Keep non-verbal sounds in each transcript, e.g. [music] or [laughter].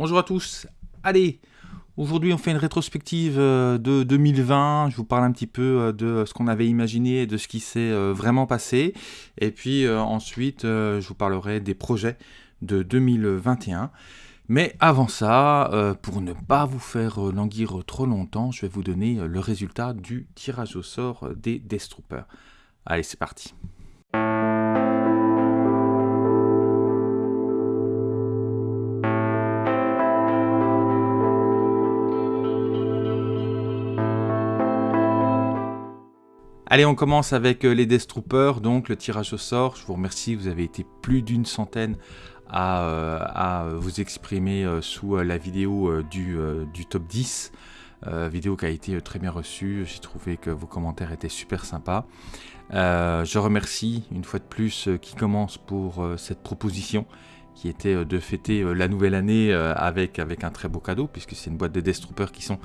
Bonjour à tous. Allez, aujourd'hui on fait une rétrospective euh, de 2020. Je vous parle un petit peu euh, de ce qu'on avait imaginé et de ce qui s'est euh, vraiment passé. Et puis ensuite, je vous parlerai des projets de 2021. Mais avant ça, pour ne pas vous faire languir trop longtemps, je vais vous donner le résultat du tirage au sort des Death Troopers. Allez, c'est parti. Allez, on commence avec euh, les Death Troopers, donc le tirage au sort. Je vous remercie, vous avez été plus d'une centaine à, euh, vous exprimer euh, sous la vidéo du, top 10. vidéo qui a été très bien reçue, j'ai trouvé que vos commentaires étaient super sympas. je remercie une fois de plus qui commence pour cette proposition qui était de fêter la nouvelle année avec, avec un très beau cadeau, puisque c'est une boîte de Death Troopers qui sont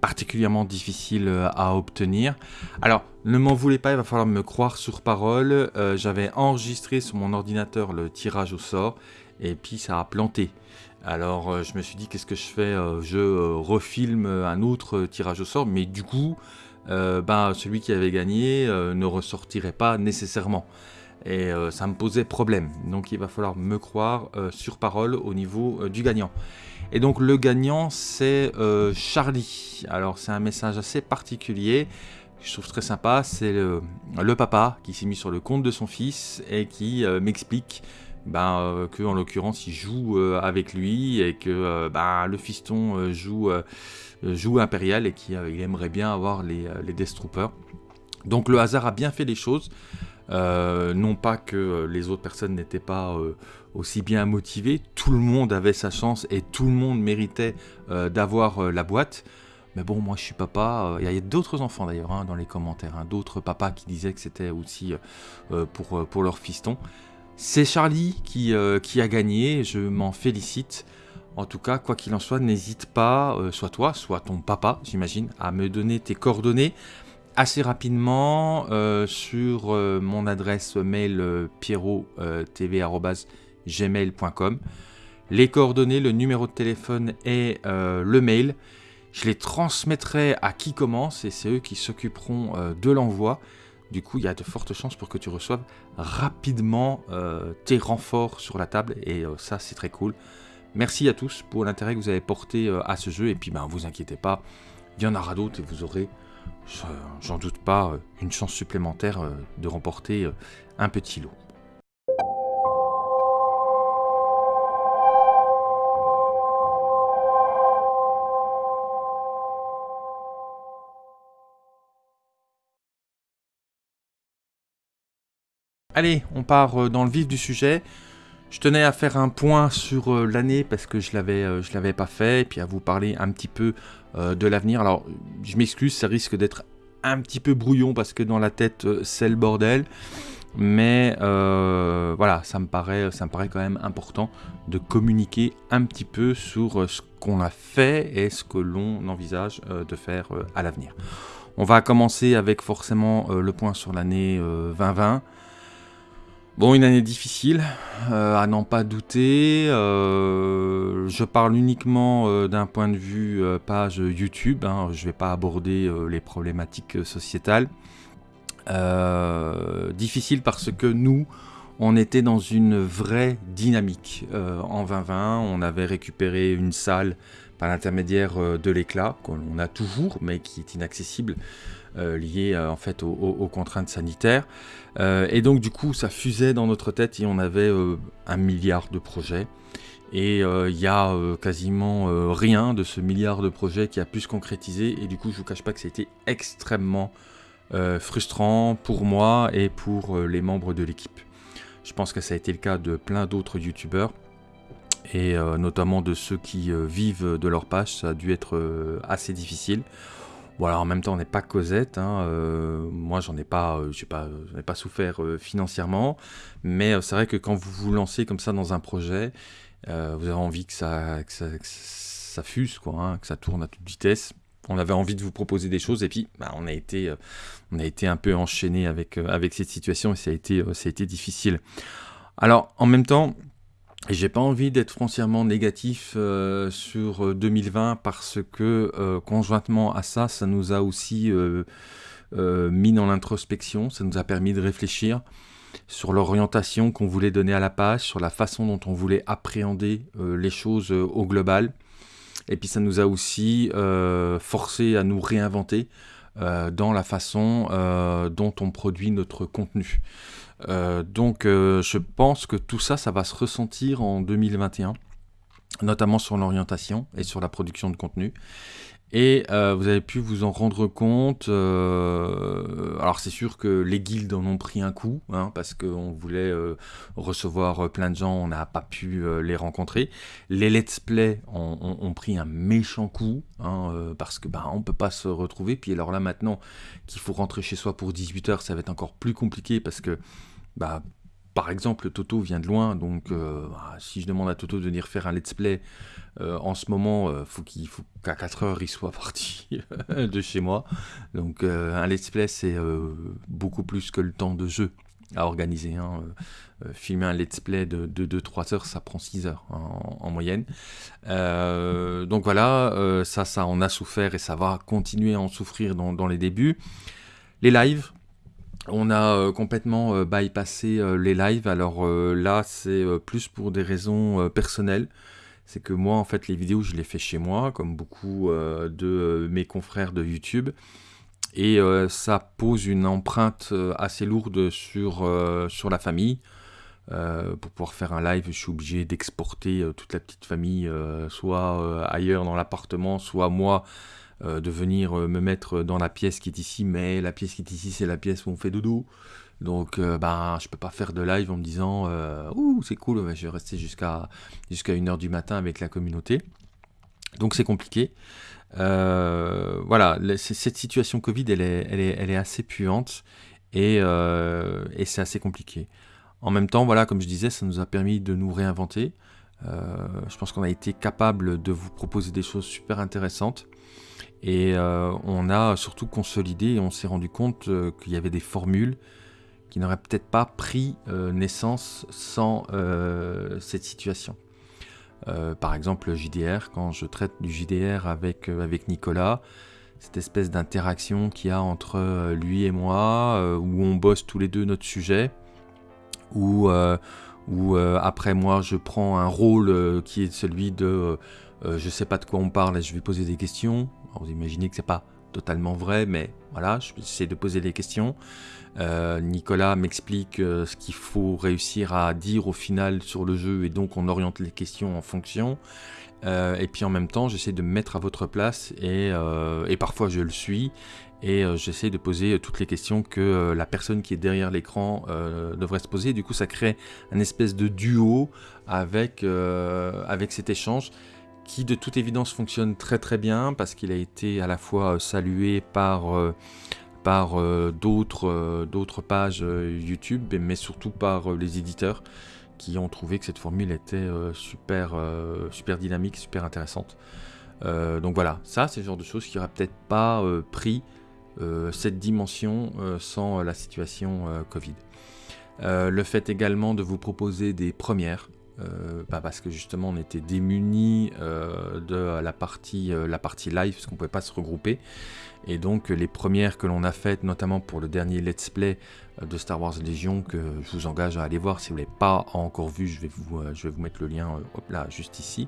particulièrement difficile euh, à obtenir. Alors, ne m'en voulez pas, il va falloir me croire sur parole. Euh, j'avais enregistré sur mon ordinateur le tirage au sort, et puis ça a planté. Alors, euh, je me suis dit, qu'est-ce que je fais Je refilme un autre tirage au sort, mais du coup, ben, celui qui avait gagné ne ressortirait pas nécessairement. Et ça me posait problème. Donc, il va falloir me croire sur parole au niveau du gagnant. Et donc le gagnant c'est euh, Charlie. Alors c'est un message assez particulier je trouve très sympa. C'est le, papa qui s'est mis sur le compte de son fils et qui euh, m'explique ben, euh, que en l'occurrence il joue avec lui et que ben, le fiston joue, joue Impérial et qu'il aimerait bien avoir les, les Death Troopers. Donc le hasard a bien fait les choses. Euh, non pas que les autres personnes n'étaient pas euh, aussi bien motivées, tout le monde avait sa chance et tout le monde méritait euh, d'avoir la boîte. Mais bon, moi je suis papa, il y a, d'autres enfants d'ailleurs hein, dans les commentaires, hein, d'autres papas qui disaient que c'était aussi pour, pour leur fiston. C'est Charlie qui, qui a gagné, je m'en félicite. En tout cas, quoi qu'il en soit, n'hésite pas, soit toi, soit ton papa, j'imagine, à me donner tes coordonnées assez rapidement euh, sur euh, mon adresse mail euh, pierrot.tv.gmail.com. Les coordonnées, le numéro de téléphone et le mail. Je les transmettrai à qui commence et c'est eux qui s'occuperont de l'envoi. Du coup, il y a de fortes chances pour que tu reçoives rapidement tes renforts sur la table et ça, c'est très cool. Merci à tous pour l'intérêt que vous avez porté à ce jeu et puis ben, vous inquiétez pas, il y en aura d'autres et vous aurez j'en doute pas, euh, une chance supplémentaire euh, de remporter euh, un petit lot. Allez, on part dans le vif du sujet. Je tenais à faire un point sur euh, l'année parce que je l'avais euh, je l'avais pas fait et puis à vous parler un petit peu euh, de l'avenir. Alors je m'excuse, ça risque d'être un petit peu brouillon parce que dans la tête c'est le bordel. Mais voilà, ça me, paraît, ça me paraît quand même important de communiquer un petit peu sur ce qu'on a fait et ce que l'on envisage de faire à l'avenir. On va commencer avec forcément le point sur l'année 2020. Bon, une année difficile, euh, à n'en pas douter. Euh, je parle uniquement euh, d'un point de vue page YouTube. Hein. je ne vais pas aborder les problématiques sociétales. difficile parce que nous, on était dans une vraie dynamique. en 2020, on avait récupéré une salle par l'intermédiaire de l'éclat, qu'on a toujours, mais qui est inaccessible liées euh, en fait aux, contraintes sanitaires. Euh, et donc du coup, ça fusait dans notre tête et on avait un milliard de projets. Et il y a quasiment rien de ce milliard de projets qui a pu se concrétiser. Et du coup, je vous cache pas que été extrêmement frustrant pour moi et pour les membres de l'équipe. Je pense que ça a été le cas de plein d'autres youtubeurs et notamment de ceux qui vivent de leur page, ça a dû être assez difficile. Voilà, en même temps, on n'est pas Cosette. Hein, euh, moi, j'en ai pas, euh, pas, ai pas souffert euh, financièrement, mais c'est vrai que quand vous vous lancez comme ça dans un projet, vous avez envie que ça, ça, fuse, quoi, hein, que ça tourne à toute vitesse. On avait envie de vous proposer des choses et puis bah, on a été, on a été un peu enchaîné avec avec cette situation et ça a été, ça a été difficile. Alors, en même temps, Et j'ai pas envie d'être foncièrement négatif sur 2020 parce que conjointement à ça, ça nous a aussi mis dans l'introspection, ça nous a permis de réfléchir sur l'orientation qu'on voulait donner à la page, sur la façon dont on voulait appréhender les choses au global. Et puis ça nous a aussi euh, forcé à nous réinventer euh, dans la façon euh, dont on produit notre contenu. Donc je pense que tout ça, ça va se ressentir en 2021 notamment sur l'orientation et sur la production de contenu. Et euh, vous avez pu vous en rendre compte. Euh, alors c'est sûr que les guildes en ont pris un coup, hein, parce qu'on voulait euh, recevoir plein de gens, on n'a pas pu les rencontrer. Les let's play ont, pris un méchant coup, hein, parce que bah, on peut pas se retrouver. Puis alors là maintenant qu'il faut rentrer chez soi pour 18h, ça va être encore plus compliqué, parce que bah, par exemple, Toto vient de loin, donc euh, bah, si je demande à Toto de venir faire un let's play euh, en ce moment, euh, faut qu'à 4 heures il soit [laughs] parti de chez moi. Donc un let's play c'est beaucoup plus que le temps de jeu à organiser. Hein. filmer un let's play de 2-3 heures, ça prend 6 heures hein, en, moyenne. donc voilà, ça, ça en a souffert et ça va continuer à en souffrir dans les débuts. Les lives, on a euh, complètement euh, bypassé euh, les lives. Alors là, c'est plus pour des raisons personnelles. C'est que moi, en fait, les vidéos, je les fais chez moi, comme beaucoup de mes confrères de YouTube. Et ça pose une empreinte assez lourde sur, sur la famille. pour pouvoir faire un live, je suis obligé d'exporter toute la petite famille, soit ailleurs dans l'appartement, soit moi euh, de venir euh, me mettre dans la pièce qui est ici, mais la pièce qui est ici, c'est la pièce où on fait dodo. Donc, euh, ben, je peux pas faire de live en me disant Ouh, c'est cool, je vais rester jusqu'à jusqu'à 1h du matin avec la communauté. Donc, c'est compliqué. voilà, cette situation Covid, elle est, elle est, assez puante et, et c'est assez compliqué. En même temps, voilà, comme je disais, ça nous a permis de nous réinventer. je pense qu'on a été capable de vous proposer des choses super intéressantes. Et euh, on a surtout consolidé et on s'est rendu compte euh, qu'il y avait des formules qui n'auraient peut-être pas pris euh, naissance sans cette situation. par exemple, le JDR, quand je traite du JDR avec, avec Nicolas, cette espèce d'interaction qu'il y a entre lui et moi, où on bosse tous les deux notre sujet, où, où après moi je prends un rôle qui est celui de je sais pas de quoi on parle et je vais poser des questions, vous imaginez que c'est pas totalement vrai, mais voilà, j'essaie de poser des questions. Euh, Nicolas m'explique euh, ce qu'il faut réussir à dire au final sur le jeu et donc on oriente les questions en fonction. Euh, et puis en même temps, j'essaie de me mettre à votre place et, parfois je le suis et j'essaie de poser toutes les questions que la personne qui est derrière l'écran devrait se poser. Du coup, ça crée un espèce de duo avec, avec cet échange qui de toute évidence fonctionne très très bien parce qu'il a été à la fois euh, salué par, euh, par euh, d'autres pages YouTube, mais surtout par les éditeurs qui ont trouvé que cette formule était super, super dynamique, super intéressante. donc voilà, ça c'est le genre de choses qui n'aurait peut-être pas pris cette dimension sans la situation Covid. le fait également de vous proposer des premières, euh, bah, parce que justement on était démunis euh, de la partie, euh, la partie live parce qu'on ne pouvait pas se regrouper. Et donc les premières que l'on a faites notamment pour le dernier let's play de Star Wars Légion que je vous engage à aller voir. Si vous ne l'avez pas encore vu je vais vous, je vais vous mettre le lien là juste ici.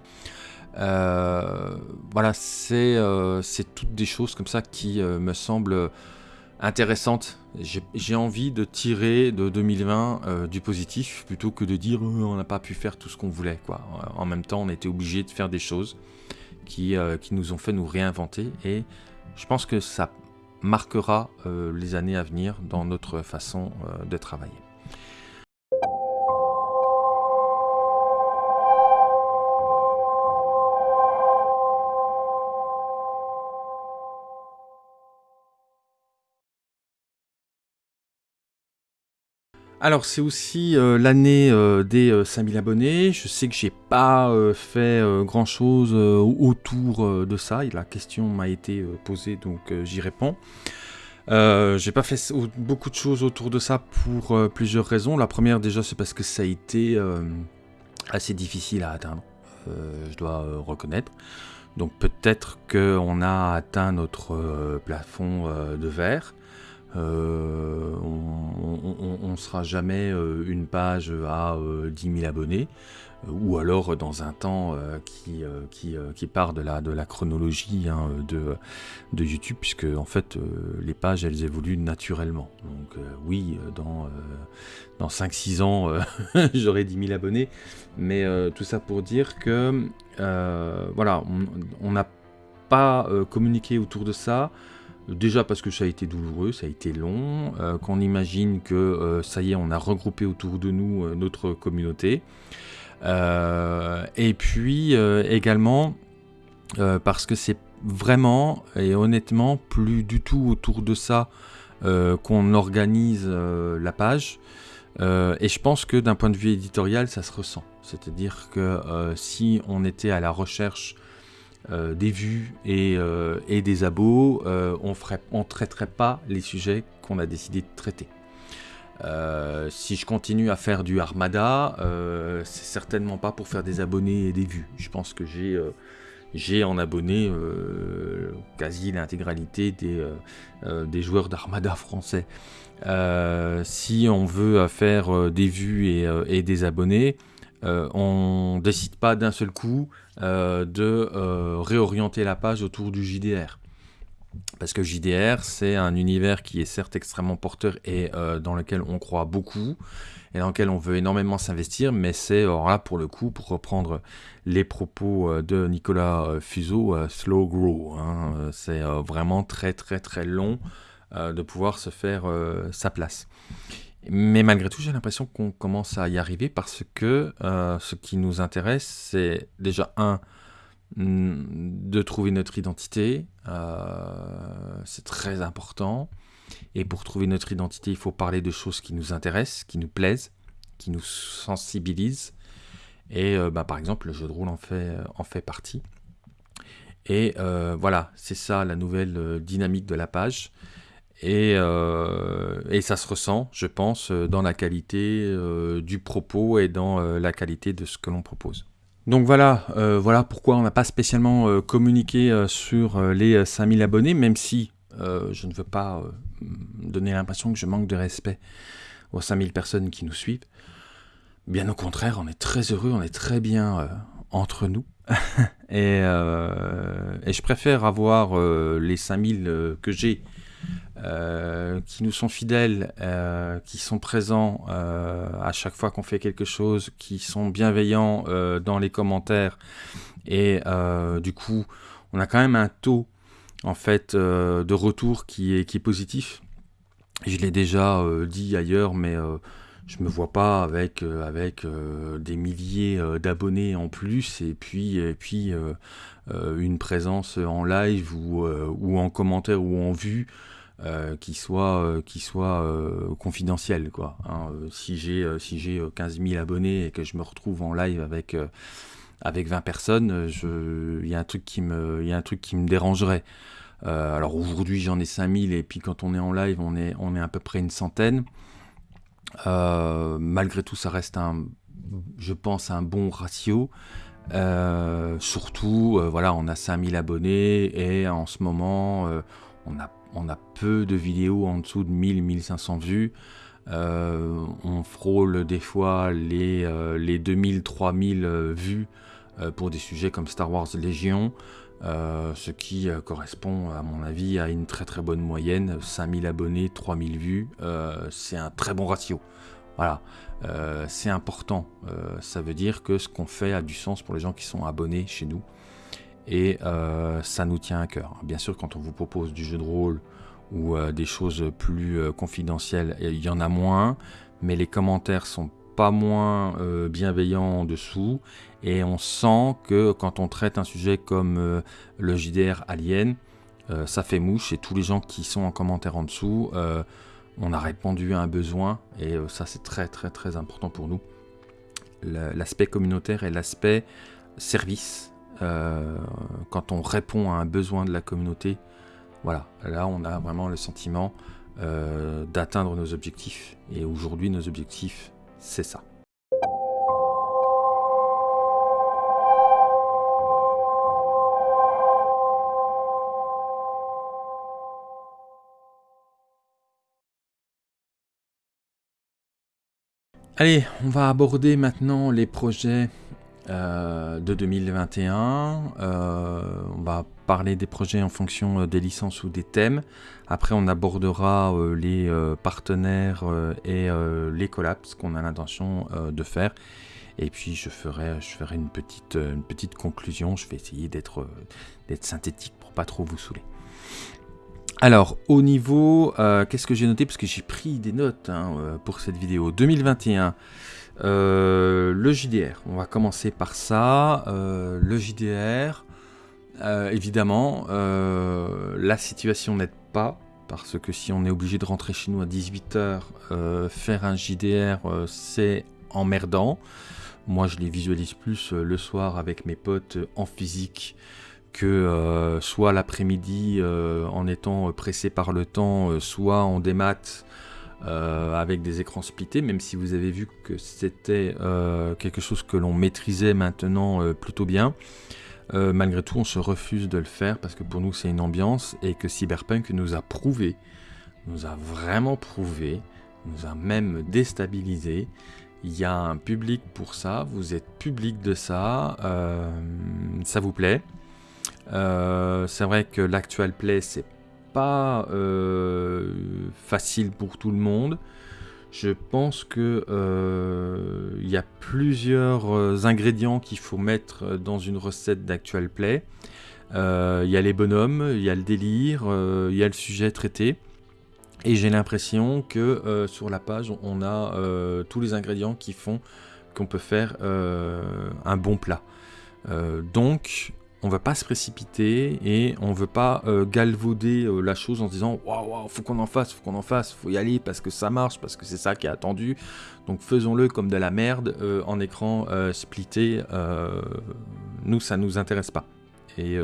Voilà c'est toutes des choses comme ça qui me semblent intéressante. J'ai envie de tirer de 2020 euh, du positif plutôt que de dire euh, on n'a pas pu faire tout ce qu'on voulait. Quoi. En même temps, on était obligé de faire des choses qui, euh, qui, nous ont fait nous réinventer et je pense que ça marquera les années à venir dans notre façon de travailler. Alors c'est aussi euh, l'année euh, des 5000 euh, abonnés. Je sais que j'ai pas fait grand chose autour de ça. la question m'a été posée donc j'y réponds. j'ai pas fait beaucoup de choses autour de ça pour plusieurs raisons. La première déjà c'est parce que ça a été assez difficile à atteindre, je dois reconnaître. Donc peut-être qu'on a atteint notre plafond de verre. On ne sera jamais une page à 10 000 abonnés ou alors dans un temps euh, qui, euh, euh, qui, part de la, de la chronologie hein, de, de YouTube, puisque en fait les pages elles évoluent naturellement. Donc oui, dans, dans 5-6 ans [laughs] j'aurai 10 000 abonnés, mais tout ça pour dire que voilà, on n'a pas communiqué autour de ça. Déjà parce que ça a été douloureux, ça a été long, qu'on imagine que ça y est, on a regroupé autour de nous notre communauté. Euh, et puis euh, également euh, parce que c'est vraiment et honnêtement plus du tout autour de ça qu'on organise la page. et je pense que d'un point de vue éditorial, ça se ressent. C'est-à-dire que si on était à la recherche des vues et, des abos, on ne traiterait pas les sujets qu'on a décidé de traiter. Euh, si je continue à faire du Armada, euh, c'est certainement pas pour faire des abonnés et des vues. Je pense que j'ai euh, en abonné quasi l'intégralité des, joueurs d'Armada français. si on veut faire des vues et, des abonnés, on décide pas d'un seul coup de réorienter la page autour du JDR. Parce que JDR, c'est un univers qui est certes extrêmement porteur et euh, dans lequel on croit beaucoup et dans lequel on veut énormément s'investir, mais c'est là pour le coup, pour reprendre les propos euh, de Nicolas euh, Fuseau, slow grow. Hein, c'est vraiment très très très long de pouvoir se faire sa place. Mais malgré tout, j'ai l'impression qu'on commence à y arriver parce que ce qui nous intéresse, c'est déjà un, de trouver notre identité. Euh, c'est très important. Et pour trouver notre identité, il faut parler de choses qui nous intéressent, qui nous plaisent, qui nous sensibilisent. Et euh, bah, par exemple, le jeu de rôle en fait, en fait partie. Et euh, voilà, c'est ça la nouvelle dynamique de la page. Et, et, ça se ressent, je pense, dans la qualité du propos et dans la qualité de ce que l'on propose. Donc voilà, euh, voilà pourquoi on n'a pas spécialement euh, communiqué euh, sur les 5000 abonnés, même si je ne veux pas donner l'impression que je manque de respect aux 5000 personnes qui nous suivent. Bien au contraire, on est très heureux, on est très bien entre nous. [laughs] et, je préfère avoir les 5000 que j'ai euh, qui nous sont fidèles, euh, qui sont présents euh, à chaque fois qu'on fait quelque chose, qui sont bienveillants dans les commentaires. Et du coup, on a quand même un taux en fait de retour qui est, positif. Je l'ai déjà dit ailleurs, mais je me vois pas avec, avec des milliers d'abonnés en plus et puis, et puis une présence en live ou, ou en commentaire ou en vue euh, qui soit, euh, qui soit euh, confidentiel. Quoi, hein. Si j'ai si j'ai 15 000 abonnés et que je me retrouve en live avec, avec 20 personnes, il y, a un truc qui me, y a un truc qui me dérangerait. alors aujourd'hui j'en ai 5000 et puis quand on est en live on est, on est à peu près une centaine. malgré tout ça reste un, je pense, un bon ratio. surtout, voilà, on a 5000 abonnés et en ce moment, on a on a peu de vidéos en dessous de 1000-1500 vues. Euh, on frôle des fois les, euh, les 2000-3000 euh, vues pour des sujets comme Star Wars Légion, ce qui correspond à mon avis à une très très bonne moyenne, 5000 abonnés, 3000 vues, c'est un très bon ratio. Voilà, c'est important, ça veut dire que ce qu'on fait a du sens pour les gens qui sont abonnés chez nous et euh, ça nous tient à cœur. Bien sûr, quand on vous propose du jeu de rôle ou euh, des choses plus euh, confidentielles, il y en a moins, mais les commentaires sont pas moins bienveillants en dessous et on sent que quand on traite un sujet comme le JDR Alien, ça fait mouche et tous les gens qui sont en commentaire en dessous, on a répondu à un besoin et ça c'est très très très important pour nous. L'aspect communautaire et l'aspect service euh, quand on répond à un besoin de la communauté, voilà, là on a vraiment le sentiment euh, d'atteindre nos objectifs. Et aujourd'hui, nos objectifs, c'est ça. Allez, on va aborder maintenant les projets euh, de 2021. Euh, on va parler des projets en fonction euh, des licences ou des thèmes. Après, on abordera les partenaires et les collabs qu'on a l'intention de faire. Et puis, je ferai, je ferai une, petite, conclusion. Je vais essayer d'être synthétique pour pas trop vous saouler. Alors, au niveau, qu'est-ce que j'ai noté? Parce que j'ai pris des notes hein, pour cette vidéo. 2021, euh, le JDR. On va commencer par ça. le JDR, évidemment, la situation n'aide pas. Parce que si on est obligé de rentrer chez nous à 18h, faire un JDR, c'est emmerdant. Moi, je les visualise plus le soir avec mes potes en physique que euh, soit l'après-midi euh, en étant pressé par le temps, euh, soit en démat avec des écrans splittés, même si vous avez vu que c'était quelque chose que l'on maîtrisait maintenant plutôt bien. malgré tout, on se refuse de le faire parce que pour nous c'est une ambiance et que Cyberpunk nous a prouvé, nous a vraiment prouvé, nous a même déstabilisé. Il y a un public pour ça, vous êtes public de ça, ça vous plaît. Euh, c'est vrai que l'actual play, c'est pas euh, facile pour tout le monde. Je pense que euh, il y a plusieurs ingrédients qu'il faut mettre dans une recette d'actual play. Il y a les bonhommes, il y a le délire, il y a le sujet traité. Et j'ai l'impression que sur la page, on a tous les ingrédients qui font qu'on peut faire un bon plat. donc, on va pas se précipiter et on veut pas euh, galvauder euh, la chose en se disant waouh, wow, faut qu'on en fasse, faut qu'on en fasse, faut y aller parce que ça marche, parce que c'est ça qui est attendu. Donc faisons-le comme de la merde euh, en écran splitté. nous, ça nous intéresse pas. Et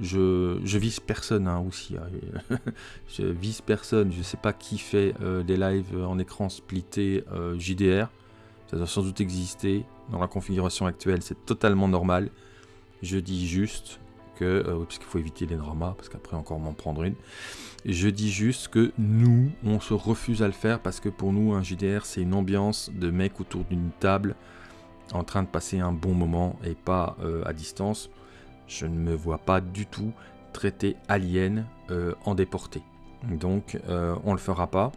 je, je vise personne hein, aussi. Hein. [laughs] je vise personne. Je sais pas qui fait des lives en écran splitté JDR. Ça doit sans doute exister. Dans la configuration actuelle, c'est totalement normal. Je dis juste que, euh, parce qu'il faut éviter les dramas, parce qu'après encore m'en prendre une. Je dis juste que nous, on se refuse à le faire parce que pour nous, un JDR, c'est une ambiance de mecs autour d'une table en train de passer un bon moment et pas euh, à distance. Je ne me vois pas du tout traiter Alien euh, en déporté. Donc, on le fera pas.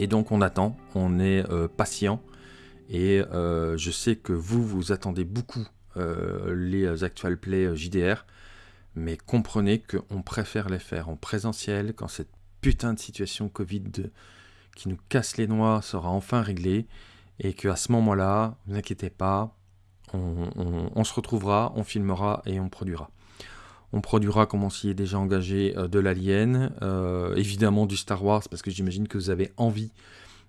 Et donc, on attend, on est patient. Et je sais que vous, vous attendez beaucoup les actual play euh, JDR, mais comprenez qu'on préfère les faire en présentiel quand cette putain de situation Covid qui nous casse les noix sera enfin réglée et qu'à ce moment-là, vous inquiétez pas, on, se retrouvera, on filmera et on produira. On produira, comme on s'y est déjà engagé, euh, de l'Alien, évidemment du Star Wars, parce que j'imagine que vous avez envie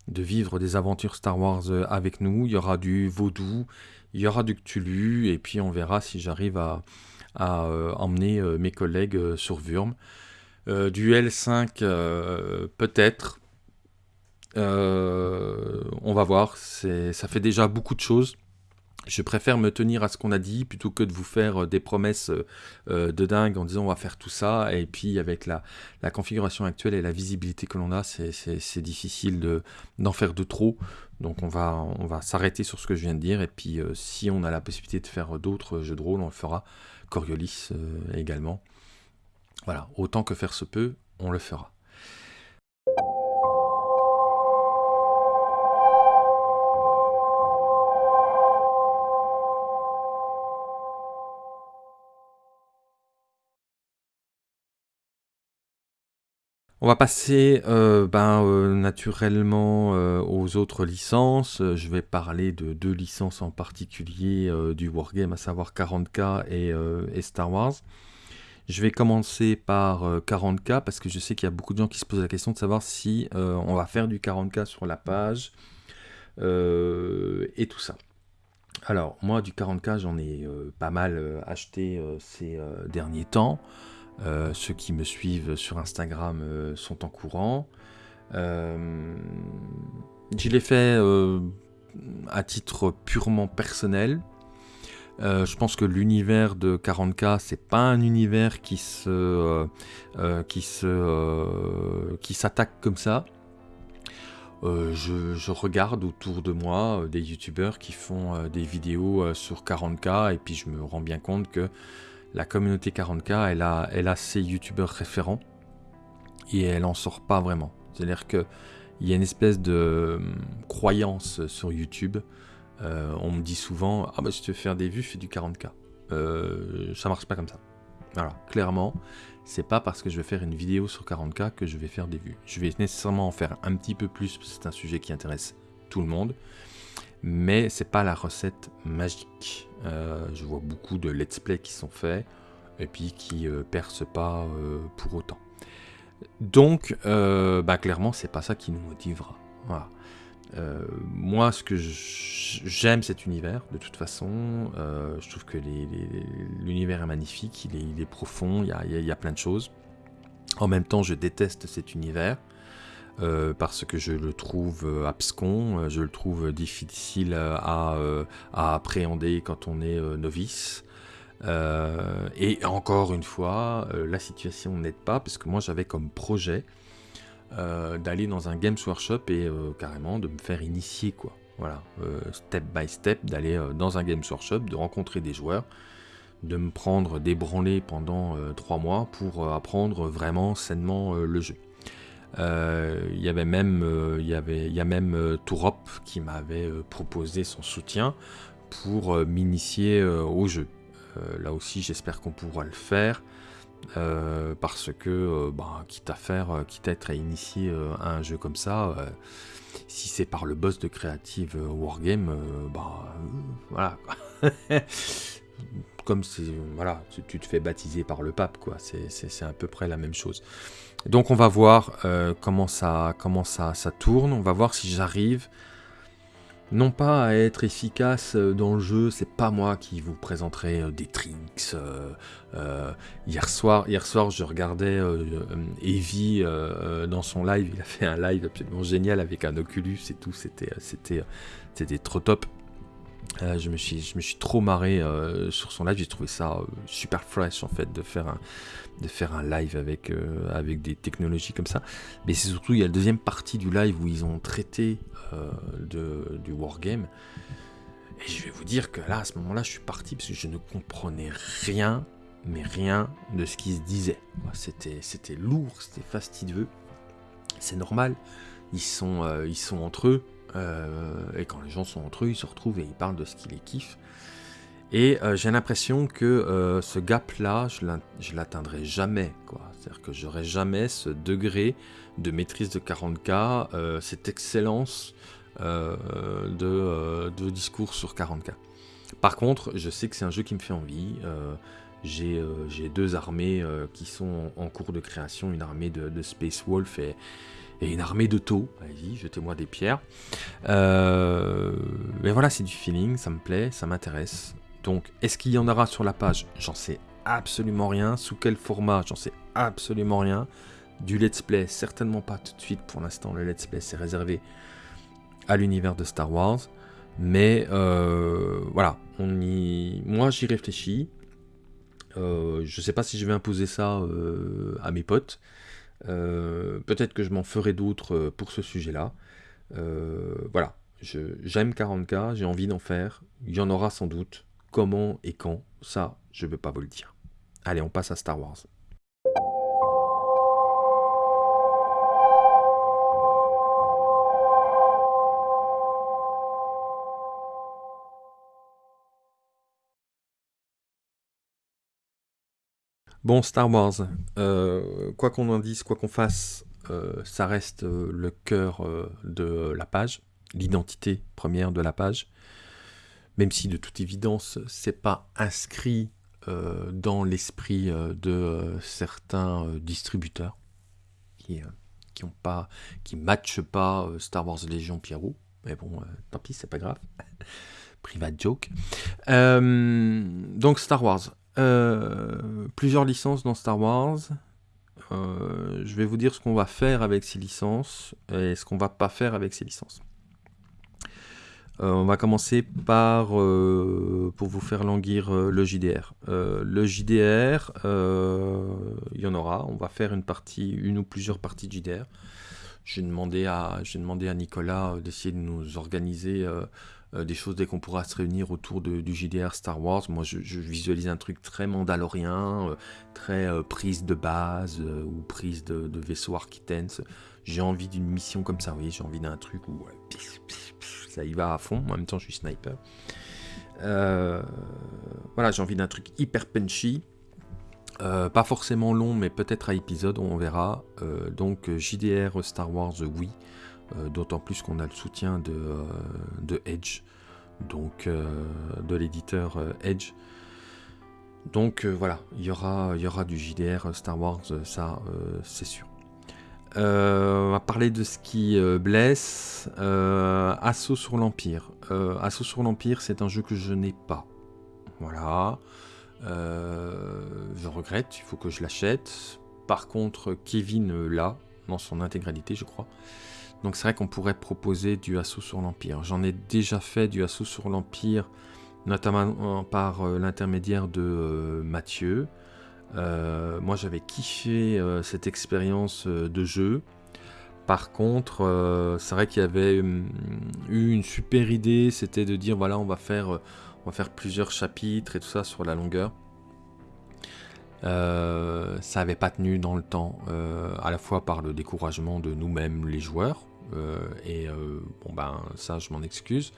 de vivre des aventures Star Wars avec nous. Il y aura du vaudou, il y aura du Cthulhu, et puis on verra si j'arrive à, euh, emmener euh, mes collègues euh, sur Wurm. du L5, peut-être. on va voir, ça fait déjà beaucoup de choses. Je préfère me tenir à ce qu'on a dit plutôt que de vous faire des promesses de dingue en disant on va faire tout ça et puis avec la, configuration actuelle et la visibilité que l'on a, c'est difficile d'en faire de trop. Donc on va, on va s'arrêter sur ce que je viens de dire, et puis euh, si on a la possibilité de faire d'autres jeux de rôle, on le fera. Coriolis euh, également. Voilà, autant que faire se peut, on le fera. On va passer euh, ben, euh, naturellement euh, aux autres licences. Je vais parler de deux licences en particulier du Wargame, à savoir 40K et, Star Wars. Je vais commencer par 40K parce que je sais qu'il y a beaucoup de gens qui se posent la question de savoir si on va faire du 40K sur la page et tout ça. Alors moi du 40K j'en ai pas mal acheté ces derniers temps. Euh, ceux qui me suivent sur Instagram euh, sont en courant. Euh, je l'ai fait à titre purement personnel. je pense que l'univers de 40K, c'est pas un univers qui se qui se qui s'attaque comme ça. je, regarde autour de moi des youtubeurs qui font des vidéos sur 40k et puis je me rends bien compte que la communauté 40k, elle a, elle a ses youtubeurs référents et elle en sort pas vraiment. C'est-à-dire qu'il y a une espèce de hum, croyance sur YouTube. on me dit souvent Ah, bah si tu veux faire des vues, fais du 40k. Euh, ça marche pas comme ça. Voilà, clairement, c'est pas parce que je vais faire une vidéo sur 40k que je vais faire des vues. Je vais nécessairement en faire un petit peu plus, parce que c'est un sujet qui intéresse tout le monde, mais c'est pas la recette magique. Euh, je vois beaucoup de let's play qui sont faits, et puis qui euh, percent pas euh, pour autant. Donc, bah, clairement, c'est pas ça qui nous motivera. Euh, moi, ce que j'aime cet univers, de toute façon, euh, je trouve que l'univers est magnifique, il est, profond, il y, a, plein de choses. En même temps, je déteste cet univers, euh, parce que je le trouve abscon, je le trouve difficile à, appréhender quand on est novice. et encore une fois, la situation n'aide pas, parce que moi j'avais comme projet euh, d'aller dans un Games Workshop et euh, carrément de me faire initier quoi. Voilà, euh, step by step, d'aller dans un Games Workshop, de rencontrer des joueurs, de me prendre des pendant trois mois pour apprendre vraiment sainement le jeu. Il y avait même, il y y a même Tourop qui m'avait proposé son soutien pour m'initier au jeu. là aussi, j'espère qu'on pourra le faire. Euh, parce que, euh, bah, quitte à faire, euh, quitte à être initié à un jeu comme ça, si c'est par le boss de Creative Wargame, bah voilà. [laughs] comme c'est voilà, tu te fais baptiser par le pape, quoi. C'est à peu près la même chose. Donc on va voir comment ça comment ça, ça tourne. On va voir si j'arrive non pas à être efficace euh, dans le jeu, c'est pas moi qui vous présenterai euh, des tricks. Euh, hier, soir, hier soir, je regardais Evie dans son live, il a fait un live absolument génial avec un Oculus et tout, c'était trop top. Je, me suis, je me suis trop marré sur son live, j'ai trouvé ça super fresh en fait de faire un, de faire un live avec, avec des technologies comme ça. Mais c'est surtout, il y a la deuxième partie du live où ils ont traité euh, de, du wargame. Et je vais vous dire que là, à ce moment-là, je suis parti parce que je ne comprenais rien, mais rien de ce qui se disait. C'était, lourd, c'était fastidieux. C'est normal. Ils sont, euh, ils sont entre eux. Euh, et quand les gens sont entre eux, ils se retrouvent et ils parlent de ce qui les kiffe. Et j'ai l'impression que ce gap-là, je l'atteindrai jamais. C'est-à-dire que j'aurai jamais ce degré de maîtrise de 40K, euh, cette excellence euh, euh, de, discours sur 40K. Par contre, je sais que c'est un jeu qui me fait envie. j'ai deux armées qui sont en cours de création, une armée de, Space Wolf et, une armée de taux. Allez-y, jetez-moi des pierres. mais voilà, c'est du feeling, ça me plaît, ça m'intéresse. Donc, est-ce qu'il y en aura sur la page? J'en sais absolument rien. Sous quel format? J'en sais absolument rien. Du let's play, certainement pas tout de suite pour l'instant. Le let's play, c'est réservé à l'univers de Star Wars. Mais euh, voilà, on y... moi j'y réfléchis. Euh, je sais pas si je vais imposer ça euh, à mes potes. Peut-être que je m'en ferai d'autres pour ce sujet-là. voilà, j'aime 40K, j'ai envie d'en faire. Il y en aura sans doute. Comment et quand, ça, je ne veux pas vous le dire. Allez, on passe à Star Wars. Bon, Star Wars, euh, quoi qu'on en dise, quoi qu'on fasse, euh, ça reste euh, le cœur de la page, l'identité première de la page. Même si de toute évidence, c'est pas inscrit dans l'esprit de certains distributeurs qui qui pas, qui matchent pas Star Wars Légion Pierrot. Mais bon, tant pis, c'est pas grave. [laughs] Private joke. donc Star Wars. Euh, plusieurs licences dans Star Wars. Euh, je vais vous dire ce qu'on va faire avec ces licences et ce qu'on va pas faire avec ces licences. Euh, on va commencer par, pour vous faire languir le JDR. le JDR, il y en aura. On va faire une partie, une ou plusieurs parties de JDR. J'ai demandé à, j'ai demandé à Nicolas d'essayer de nous organiser des choses dès qu'on pourra se réunir autour du JDR Star Wars. Moi, je, visualise un truc très mandalorien, très prise de base ou prise de, vaisseau Architens. J'ai envie d'une mission comme ça, oui, j'ai envie d'un truc où ça y va à fond. En même temps, je suis sniper. voilà, j'ai envie d'un truc hyper punchy. Euh, pas forcément long, mais peut-être à épisode, on verra. Euh, donc JDR Star Wars, oui. Euh, d'autant plus qu'on a le soutien de, Edge, donc de l'éditeur Edge. Donc voilà, il y aura, du JDR Star Wars, ça c'est sûr. on va parler de ce qui blesse. Assaut sur l'Empire. Assaut sur l'Empire, c'est un jeu que je n'ai pas. Voilà. Euh, je regrette, il faut que je l'achète. Par contre, Kevin l'a, dans son intégralité, je crois. Donc c'est vrai qu'on pourrait proposer du assaut sur l'Empire. J'en ai déjà fait du assaut sur l'Empire, notamment par euh, l'intermédiaire de euh, Mathieu. moi j'avais kiffé cette expérience de jeu. Par contre, c'est vrai qu'il y avait hum, eu une super idée, c'était de dire voilà on va faire on va faire plusieurs chapitres et tout ça sur la longueur. Euh, ça n'avait pas tenu dans le temps, euh, à la fois par le découragement de nous-mêmes les joueurs, euh, et bon ben ça je m'en excuse,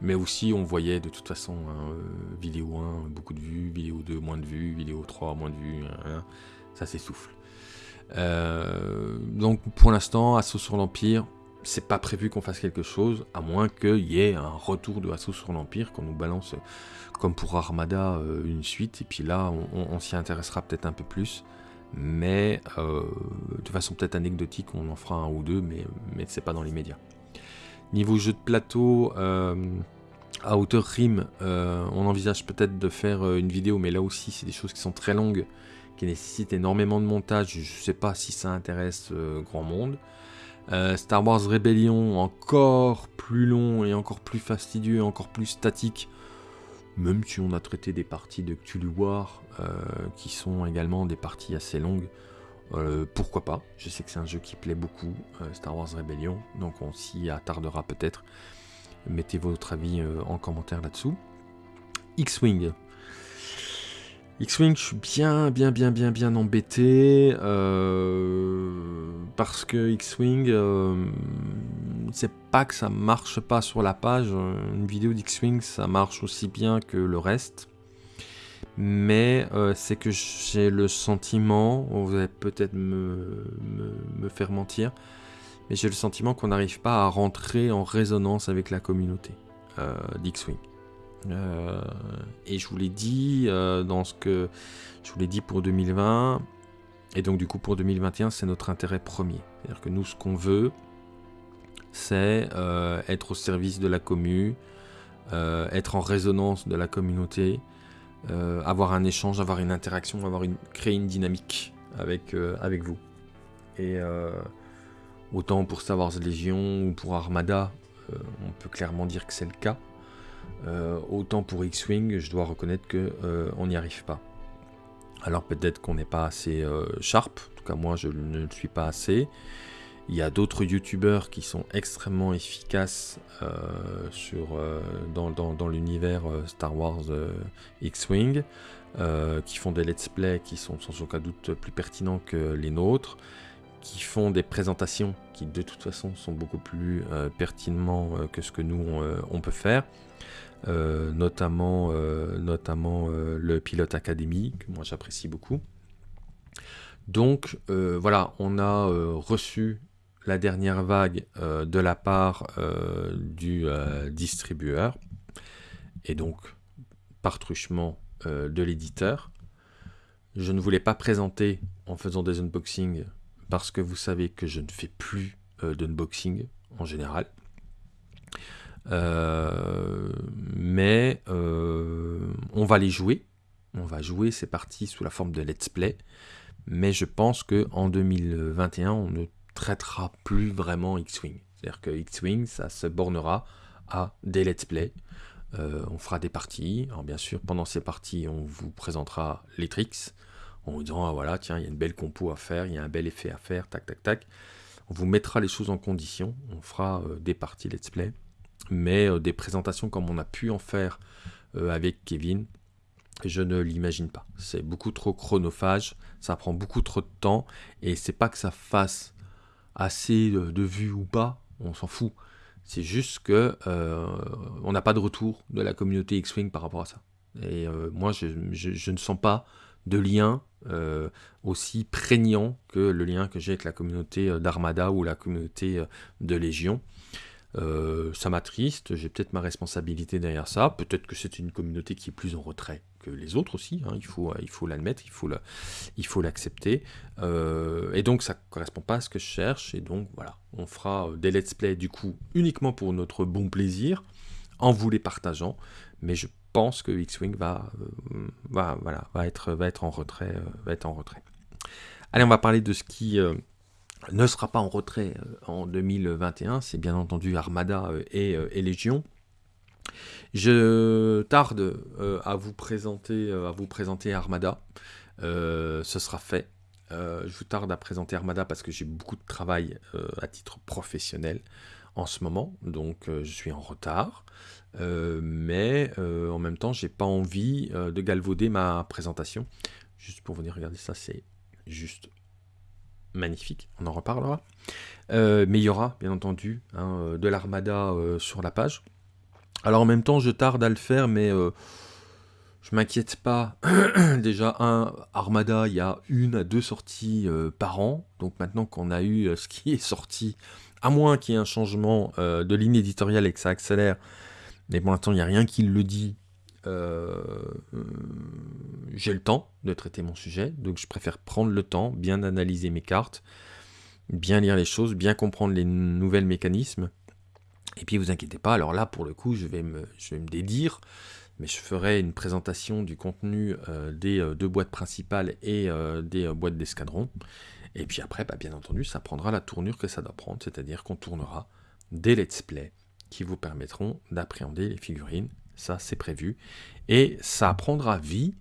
mais aussi on voyait de toute façon hein, vidéo 1 beaucoup de vues, vidéo 2 moins de vues, vidéo 3 moins de vues, hein, hein, ça s'essouffle. donc pour l'instant, Assaut sur l'Empire, c'est pas prévu qu'on fasse quelque chose, à moins qu'il y ait un retour de Assaut sur l'Empire, qu'on nous balance, comme pour Armada, euh, une suite, et puis là, on, s'y intéressera peut-être un peu plus. Mais euh, de façon peut-être anecdotique, on en fera un ou deux, mais, mais c'est pas dans les médias. Niveau jeu de plateau, euh, à hauteur rime, on envisage peut-être de faire une vidéo, mais là aussi, c'est des choses qui sont très longues, qui nécessitent énormément de montage. Je sais pas si ça intéresse grand monde. Euh, Star Wars Rebellion, encore plus long et encore plus fastidieux, encore plus statique. Même si on a traité des parties de Cthulhu War, euh, qui sont également des parties assez longues, euh, pourquoi pas? Je sais que c'est un jeu qui plaît beaucoup, Star Wars Rebellion, donc on s'y attardera peut-être. Mettez votre avis en commentaire là-dessous. X-Wing, X-Wing, je suis bien, bien, bien, bien, bien embêté. Euh, parce que X-Wing, euh, c'est pas que ça marche pas sur la page. Une vidéo d'X-Wing, ça marche aussi bien que le reste. Mais euh, c'est que j'ai le sentiment, vous allez peut-être me, me, faire mentir, mais j'ai le sentiment qu'on n'arrive pas à rentrer en résonance avec la communauté d'X-Wing. Euh, et je vous l'ai dit euh, dans ce que je vous l'ai dit pour 2020. Et donc du coup pour 2021, c'est notre intérêt premier. C'est-à-dire que nous, ce qu'on veut, c'est euh, être au service de la commu, être en résonance de la communauté, avoir un échange, avoir une interaction, avoir une, créer une dynamique avec, avec vous. Et autant pour Star Wars Légion ou pour Armada, on peut clairement dire que c'est le cas. Euh, autant pour X-Wing, je dois reconnaître qu'on euh, n'y arrive pas. Alors peut-être qu'on n'est pas assez euh, sharp, en tout cas moi je ne le suis pas assez. Il y a d'autres youtubeurs qui sont extrêmement efficaces sur, dans, l'univers Star Wars X-Wing, qui font des let's play qui sont sans aucun doute plus pertinents que les nôtres, qui font des présentations qui de toute façon sont beaucoup plus pertinemment que ce que nous on peut faire. Euh, notamment, euh, notamment euh, le pilote académie, que moi j'apprécie beaucoup. Donc voilà, on a reçu la dernière vague de la part du distribueur, et donc par truchement de l'éditeur. Je ne voulais pas présenter en faisant des unboxings parce que vous savez que je ne fais plus d'unboxing en général. Euh, mais euh, on va les jouer. On va jouer ces parties sous la forme de let's play. Mais je pense que en 2021, on ne traitera plus vraiment X-Wing. C'est-à-dire que X-Wing, ça se bornera à des let's play. Euh, on fera des parties. Alors bien sûr, pendant ces parties, on vous présentera les tricks en vous disant ah, voilà, tiens, il y a une belle compo à faire, il y a un bel effet à faire, tac, tac, tac. On vous mettra les choses en condition. On fera des parties let's play. Mais des présentations comme on a pu en faire avec Kevin, je ne l'imagine pas. C'est beaucoup trop chronophage, ça prend beaucoup trop de temps, et c'est pas que ça fasse assez de vues ou pas, on s'en fout. C'est juste que euh, on n'a pas de retour de la communauté X-Wing par rapport à ça. Et euh, moi, je, ne sens pas de lien euh, aussi prégnant que le lien que j'ai avec la communauté d'Armada ou la communauté de Légion. Euh, ça m'attriste, j'ai peut-être ma responsabilité derrière ça, peut-être que c'est une communauté qui est plus en retrait que les autres aussi, hein. il faut il faut l'admettre, il faut l'accepter, euh, et donc ça correspond pas à ce que je cherche, et donc voilà, on fera des let's play du coup uniquement pour notre bon plaisir, en vous les partageant, mais je pense que X-Wing va, euh, va, voilà, va, être, va être en retrait, va être en retrait. Allez, on va parler de ce qui ne sera pas en retrait euh, en 2021, c'est bien entendu Armada euh, euh, et, Légion. Je tarde à, vous présenter, Armada, ce sera fait. je vous tarde à présenter Armada parce que j'ai beaucoup de travail à titre professionnel en ce moment, donc je suis en retard. mais en même temps, j'ai pas envie de galvauder ma présentation. Juste pour venir regarder ça, c'est juste magnifique, on en reparlera. Euh, mais il y aura, bien entendu, hein, euh, de l'armada euh, sur la page. Alors en même temps, je tarde à le faire, mais je m'inquiète pas. [clears throat] Déjà, un Armada, il y a une à deux sorties par an. Donc maintenant qu'on a eu ce qui est sorti, à moins qu'il y ait un changement de ligne éditoriale et que ça accélère, mais pour l'instant, il n'y a rien qui le dit euh, j'ai le temps de traiter mon sujet, donc je préfère prendre le temps, bien analyser mes cartes, bien lire les choses, bien comprendre les nouvelles mécanismes. Et puis vous inquiétez pas, alors là pour le coup je vais me, dédire, mais je ferai une présentation du contenu euh, des euh, deux boîtes principales et des boîtes d'escadron. Et puis après, bah, bien entendu, ça prendra la tournure que ça doit prendre, c'est-à-dire qu'on tournera des let's play qui vous permettront d'appréhender les figurines ça c'est prévu, et ça prendra vie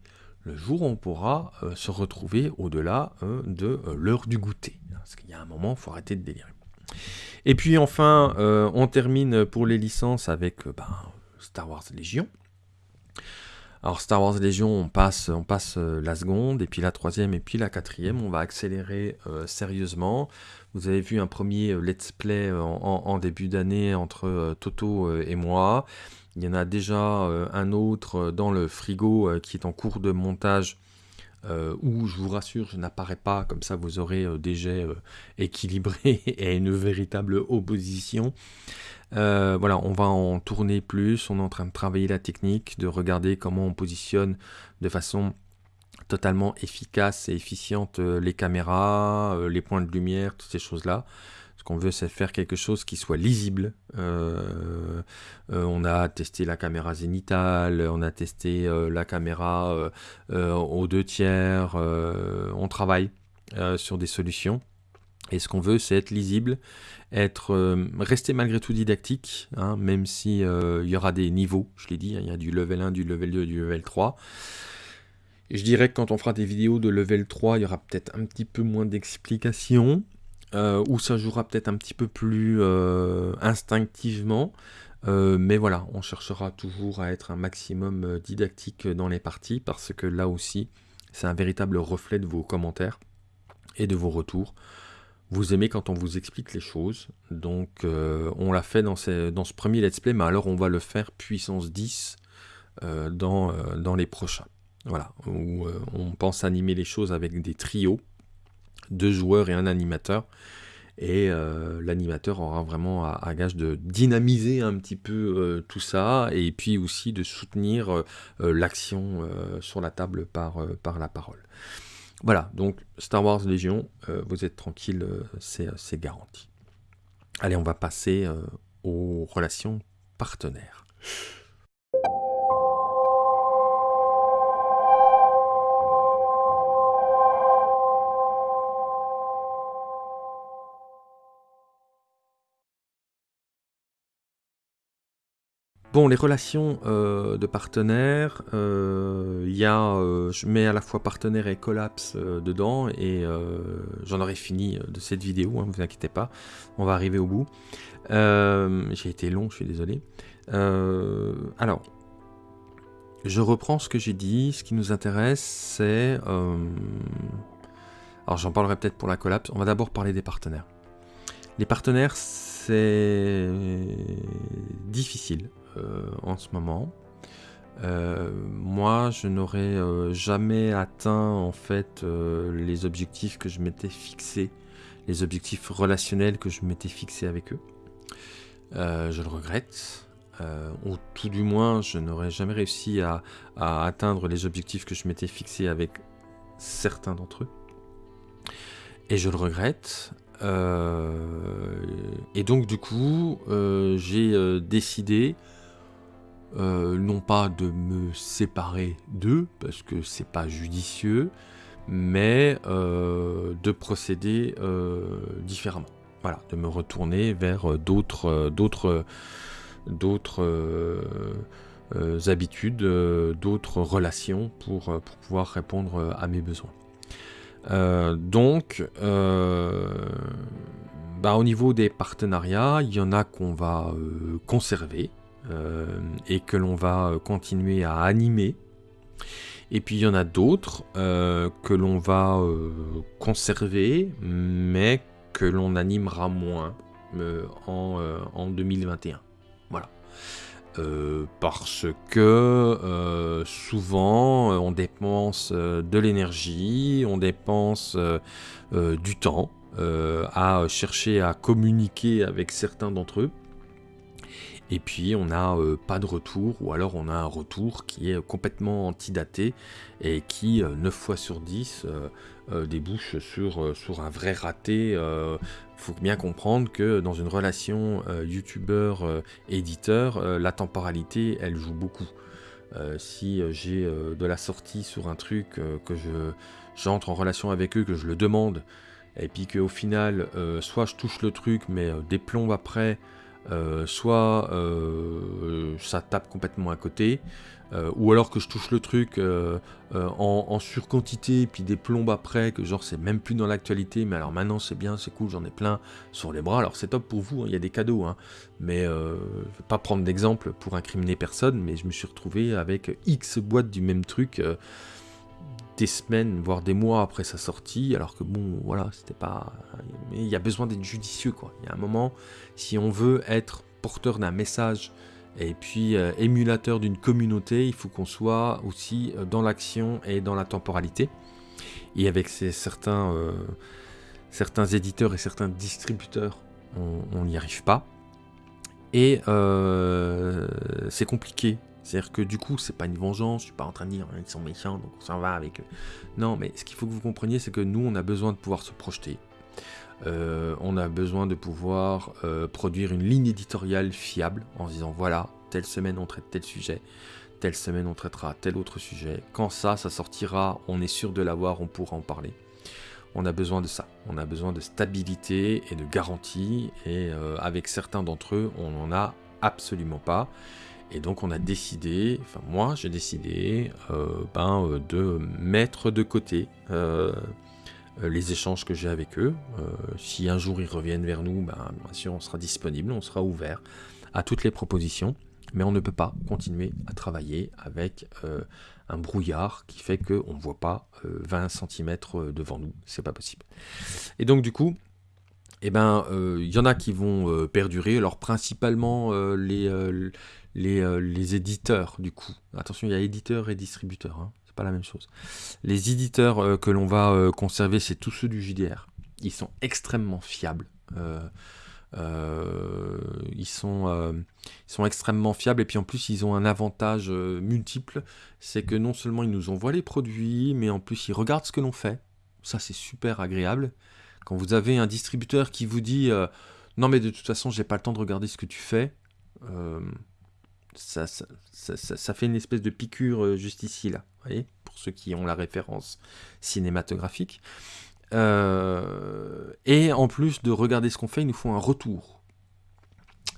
le jour où on pourra euh, se retrouver au-delà euh, de euh, l'heure du goûter. Parce qu'il y a un moment, il faut arrêter de délirer. Et puis enfin, on termine pour les licences avec ben, Star Wars Légion. Alors Star Wars Légion, on passe, on passe la seconde, et puis la troisième, et puis la quatrième. On va accélérer sérieusement. Vous avez vu un premier let's play en début d'année entre Toto et moi. Il y en a déjà euh, un autre euh, dans le frigo euh, qui est en cours de montage où je vous rassure, je n'apparais pas, comme ça vous aurez des jets équilibrés [laughs] et une véritable opposition. voilà, on va en tourner plus, on est en train de travailler la technique, de regarder comment on positionne de façon totalement efficace et efficiente les caméras, les points de lumière, toutes ces choses-là qu'on veut, c'est faire quelque chose qui soit lisible. Euh, euh, on a testé la caméra zénitale, on a testé euh, la caméra aux deux tiers, on travaille sur des solutions. Et ce qu'on veut, c'est être lisible, être rester malgré tout didactique, hein, même si il y aura des niveaux, je l'ai dit, hein, il y a du level 1, du level 2, du level 3. Et je dirais que quand on fera des vidéos de level 3, il y aura peut-être un petit peu moins d'explications, euh, où ça jouera peut-être un petit peu plus euh, instinctivement. Euh, mais voilà, on cherchera toujours à être un maximum didactique dans les parties parce que là aussi, c'est un véritable reflet de vos commentaires et de vos retours. Vous aimez quand on vous explique les choses, donc on l'a fait dans, ce premier let's play, mais alors on va le faire puissance 10 dans, dans les prochains. Voilà, où on pense animer les choses avec des trios, deux joueurs et un animateur. Et euh, l'animateur aura vraiment à, gage de dynamiser un petit peu euh, tout ça et puis aussi de soutenir euh, l'action sur la table par, par la parole. Voilà, donc Star Wars Légion, vous êtes tranquille, c'est garanti. Allez, on va passer aux relations partenaires. Bon, les relations euh, de partenaires, euh, il y a, euh, je mets à la fois partenaire et collapse dedans, et j'en aurai fini de cette vidéo, ne hein, vous inquiétez pas, on va arriver au bout. j'ai été long, je suis désolé. alors, je reprends ce que j'ai dit, ce qui nous intéresse, c'est... alors j'en parlerai peut-être pour la collapse, on va d'abord parler des partenaires. Les partenaires, c'est difficile. Euh, en ce moment. Euh, moi, je n'aurais euh, jamais atteint en fait les objectifs que je m'étais fixés, les objectifs relationnels que je m'étais fixés avec eux. je le regrette. ou tout du moins, je n'aurais jamais réussi à, atteindre les objectifs que je m'étais fixés avec certains d'entre eux. Et je le regrette. et donc du coup, j'ai décidé euh, non pas de me séparer d'eux, parce que c'est pas judicieux, mais euh, de procéder euh, différemment. Voilà, de me retourner vers d'autres d'autres d'autres habitudes, d'autres relations pour, pour, pouvoir répondre à mes besoins. donc, bah, au niveau des partenariats, il y en a qu'on va conserver, et que l'on va euh, continuer à animer. Et puis il y en a d'autres euh, que l'on va conserver, mais que l'on animera moins en, 2021. Voilà. parce que souvent on dépense de l'énergie, on dépense du temps à chercher à communiquer avec certains d'entre eux et puis on n'a euh, pas de retour, ou alors on a un retour qui est complètement antidaté et qui, 9 euh, fois sur 10, euh, débouche sur, un vrai raté. Il faut bien comprendre que dans une relation youtubeur-éditeur, la temporalité, elle joue beaucoup. si j'ai de la sortie sur un truc que je j'entre en relation avec eux, que je le demande, et puis qu'au final, soit je touche le truc, mais des plombes après, euh, soit euh, ça tape complètement à côté, euh, ou alors que je touche le truc en, surquantité, puis des plombes après, que genre c'est même plus dans l'actualité, mais alors maintenant c'est bien, c'est cool, j'en ai plein sur les bras, alors c'est top pour vous, hein, il y a des cadeaux, hein. mais je vais pas prendre d'exemple pour incriminer personne, mais je me suis retrouvé avec X boîtes du même truc des semaines, voire des mois après sa sortie, alors que bon, voilà, c'était pas... Mais il y a besoin d'être judicieux, quoi. Il y a un moment, si on veut être porteur d'un message et puis euh, émulateur d'une communauté, il faut qu'on soit aussi euh, dans l'action et dans la temporalité. Et avec ces, certains, euh, certains éditeurs et certains distributeurs, on n'y arrive pas. Et c'est compliqué c'est-à-dire que du coup, c'est pas une vengeance, je suis pas en train de dire hein, ils sont méchants, donc on s'en va avec eux. Non, mais ce qu'il faut que vous compreniez, c'est que nous, on a besoin de pouvoir se projeter. Euh, on a besoin de pouvoir euh, produire une ligne éditoriale fiable en se disant voilà, telle semaine on traite tel sujet, telle semaine on traitera tel autre sujet. Quand ça, ça sortira, on est sûr de l'avoir, on pourra en parler. On a besoin de ça. On a besoin de stabilité et de garantie. Et euh, avec certains d'entre eux, on n'en a absolument pas. Et donc on a décidé, enfin moi j'ai décidé euh, ben, euh, de mettre de côté euh, les échanges que j'ai avec eux. si un jour ils reviennent vers nous, ben, bien sûr on sera disponible, on sera ouvert à toutes les propositions. Mais on ne peut pas continuer à travailler avec un brouillard qui fait qu'on ne voit pas 20 cm devant nous. C'est pas possible. Et donc du coup, eh ben, il y en a qui vont perdurer. Alors principalement les, euh, les, éditeurs, du coup. Attention, il y a éditeurs et distributeurs, hein. c'est pas la même chose. Les éditeurs euh, que l'on va euh, conserver, c'est tous ceux du JDR. Ils sont extrêmement fiables. ils, sont, ils sont extrêmement fiables et puis en plus ils ont un avantage multiple, c'est que non seulement ils nous envoient les produits, mais en plus ils regardent ce que l'on fait. Ça c'est super agréable. Quand vous avez un distributeur qui vous dit non mais de toute façon j'ai pas le temps de regarder ce que tu fais, ça, ça, fait une espèce de piqûre euh, juste ici, là, pour ceux qui ont la référence cinématographique. Euh, et en plus de regarder ce qu'on fait, il nous faut un retour.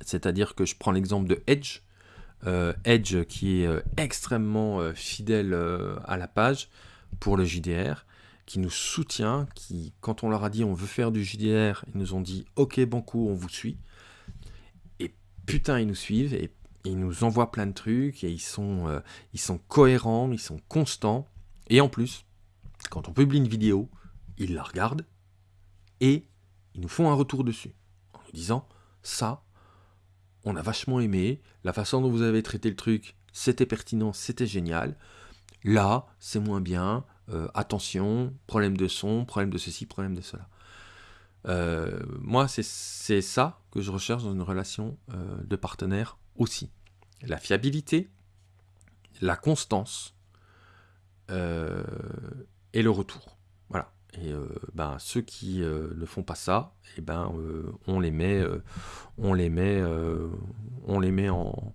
C'est-à-dire que je prends l'exemple de Edge. Edge qui est extrêmement fidèle à la page pour le JDR, qui nous soutient, qui, quand on leur a dit on veut faire du JDR, ils nous ont dit ok, bon coup, on vous suit. Et putain, ils nous suivent et ils nous envoient plein de trucs et ils sont, ils sont cohérents, ils sont constants. Et en plus, quand on publie une vidéo, ils la regardent et ils nous font un retour dessus en nous disant ça, on a vachement aimé, la façon dont vous avez traité le truc, c'était pertinent, c'était génial. Là, c'est moins bien, euh, attention, problème de son, problème de ceci, problème de cela. Euh, moi, c'est ça que je recherche dans une relation euh, de partenaire aussi. La fiabilité, la constance et le retour. Voilà. Et ben, ceux qui ne font pas ça, et eh ben, on les met, on les met, on les met en,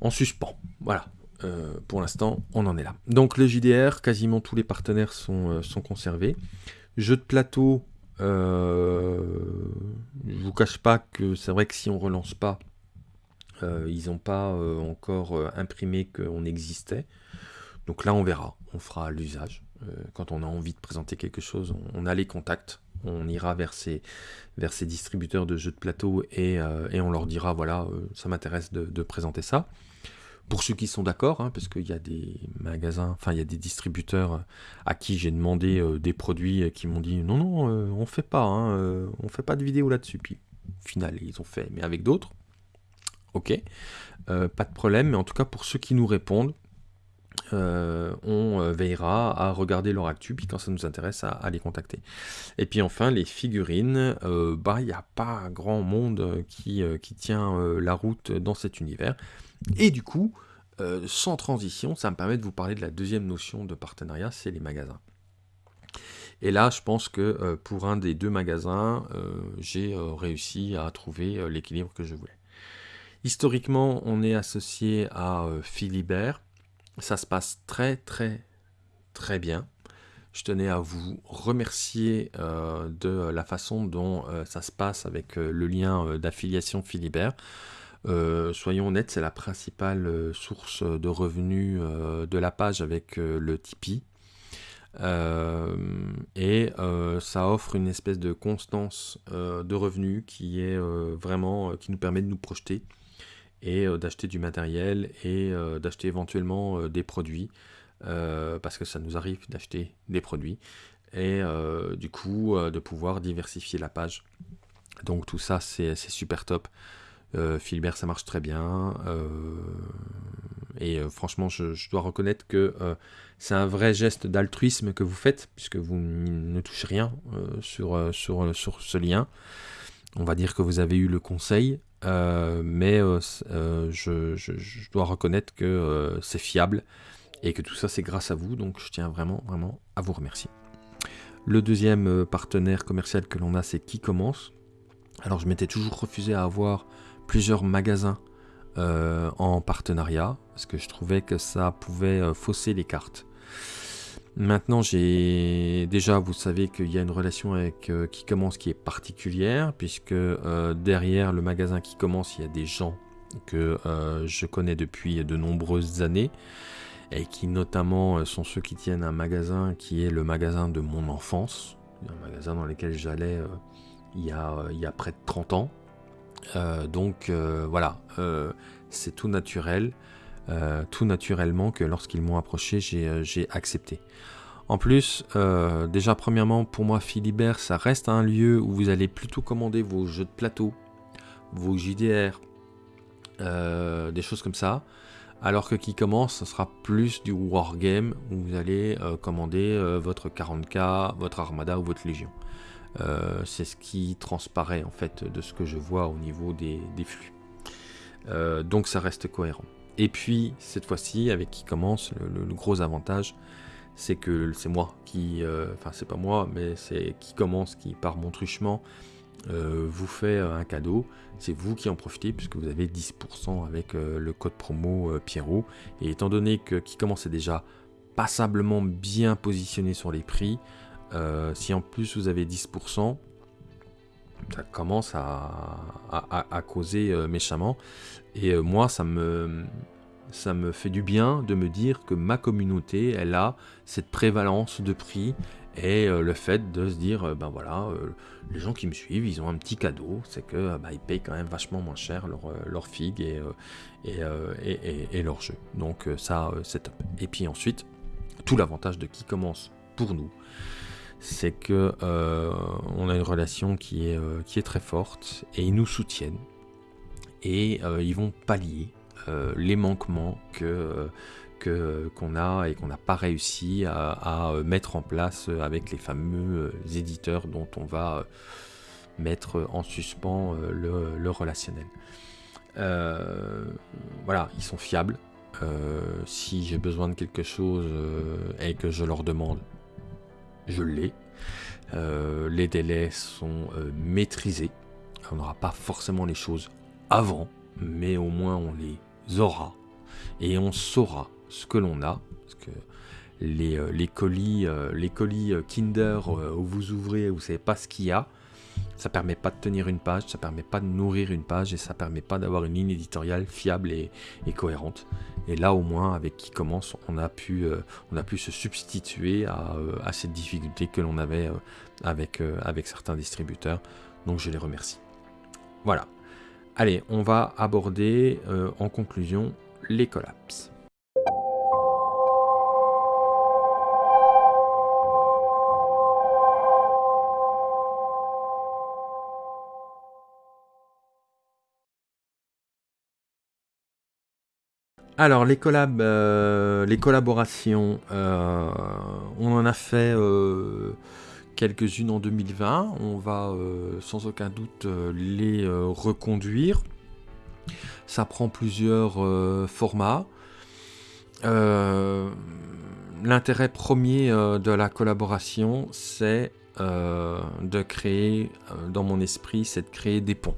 en suspens. Voilà. pour l'instant, on en est là. Donc le JDR, quasiment tous les partenaires sont, conservés. Jeu de plateau, je ne vous cache pas que c'est vrai que si on relance pas, ils n'ont pas encore imprimé qu'on existait. Donc là, on verra, on fera l'usage. Euh, quand on a envie de présenter quelque chose, on, a les contacts, on ira vers ces, vers ces distributeurs de jeux de plateau et, euh, on leur dira, voilà, euh, ça m'intéresse de, présenter ça. Pour ceux qui sont d'accord, hein, parce qu'il y a des magasins, enfin il y a des distributeurs à qui j'ai demandé des produits qui m'ont dit non non on fait pas, hein, on fait pas de vidéo là-dessus. Puis au final ils ont fait, mais avec d'autres. Ok, pas de problème. Mais en tout cas pour ceux qui nous répondent, euh, on euh, veillera à regarder leur actu, puis quand ça nous intéresse, à, les contacter. Et puis enfin, les figurines, euh, bah il n'y a pas grand monde qui, qui tient la route dans cet univers. Et du coup, sans transition, ça me permet de vous parler de la deuxième notion de partenariat, c'est les magasins. Et là, je pense que pour un des deux magasins, j'ai réussi à trouver l'équilibre que je voulais. Historiquement, on est associé à Philibert, ça se passe très très très bien. Je tenais à vous remercier euh, de la façon dont euh, ça se passe avec euh, le lien d'affiliation Philibert. soyons honnêtes, c'est la principale source de revenus de la page avec le Tipeee. et ça offre une espèce de constance de revenus qui nous permet de nous projeter et euh, d'acheter du matériel et euh, d'acheter éventuellement euh, des produits parce que ça nous arrive d'acheter des produits et du coup de pouvoir diversifier la page. Donc tout ça c'est super top. Philbert ça marche très bien et franchement je, dois reconnaître que c'est un vrai geste d'altruisme que vous faites puisque vous ne touchez rien sur, sur, sur ce lien. On va dire que vous avez eu le conseil, euh, mais euh, euh, je, dois reconnaître que c'est fiable et que tout ça c'est grâce à vous, donc je tiens vraiment vraiment à vous remercier. Le deuxième partenaire commercial que l'on a c'est Qui commence. Alors je m'étais toujours refusé à avoir plusieurs magasins en partenariat parce que je trouvais que ça pouvait fausser les cartes. Maintenant, j'ai déjà, vous savez qu'il y a une relation avec euh, qui commence qui est particulière, puisque euh, derrière le magasin qui commence, il y a des gens que euh, je connais depuis de nombreuses années, et qui notamment sont ceux qui tiennent un magasin qui est le magasin de mon enfance, un magasin dans lequel j'allais il, y a, il y a près de 30 ans. donc voilà, c'est tout naturel. Euh, tout naturellement que lorsqu'ils m'ont approché, j'ai euh, accepté. En plus, euh, déjà premièrement, pour moi, Philibert, ça reste un lieu où vous allez plutôt commander vos jeux de plateau, vos JDR, des choses comme ça. Alors que qui commence, ce sera plus du wargame où vous allez commander votre 40k, votre armada ou votre légion. C'est ce qui transparaît en fait de ce que je vois au niveau des flux. donc ça reste cohérent. Et puis, cette fois-ci, avec qui commence, le, gros avantage, c'est que c'est moi qui, euh, enfin c'est pas moi, mais c'est qui commence, qui par mon truchement euh, vous fait euh, un cadeau. C'est vous qui en profitez puisque vous avez 10% avec le code promo Pierrot. Et étant donné que qui commence est déjà passablement bien positionné sur les prix, si en plus vous avez 10%, ça commence à, causer méchamment. Et moi, ça me, ça me fait du bien de me dire que ma communauté, elle a cette prévalence de prix et le fait de se dire, ben voilà, les gens qui me suivent, ils ont un petit cadeau, c'est que bah, ils payent quand même vachement moins cher leur, leur figue et, et, et, et, leur jeu. Donc ça, c'est top. Et puis ensuite, tout l'avantage de qui commence pour nous, c'est que euh, on a une relation qui est, euh, qui est très forte et ils nous soutiennent et euh, ils vont pallier les manquements que qu'on a et qu'on n'a pas réussi à, mettre en place avec les fameux éditeurs dont on va mettre en suspens le, le, relationnel. voilà, ils sont fiables. si j'ai besoin de quelque chose et que je leur demande, je l'ai. Euh, les délais sont euh, maîtrisés. On n'aura pas forcément les choses avant, mais au moins on les aura. Et on saura ce que l'on a. Parce que les, euh, colis Kinder où vous ouvrez, vous ne savez pas ce qu'il y a, ça permet pas de tenir une page, ça permet pas de nourrir une page et ça permet pas d'avoir une ligne éditoriale fiable et, cohérente. Et là au moins avec qui commence, on a pu, euh, on a pu se substituer à, euh, cette difficulté que l'on avait euh, avec, avec certains distributeurs. Donc je les remercie. Voilà. Allez, on va aborder en conclusion les collapses. Alors les euh, collaborations, euh, on en a fait euh, quelques-unes en 2020. On va sans aucun doute les reconduire. Ça prend plusieurs formats. L'intérêt premier de la collaboration, c'est de créer, dans mon esprit, c'est de créer des ponts.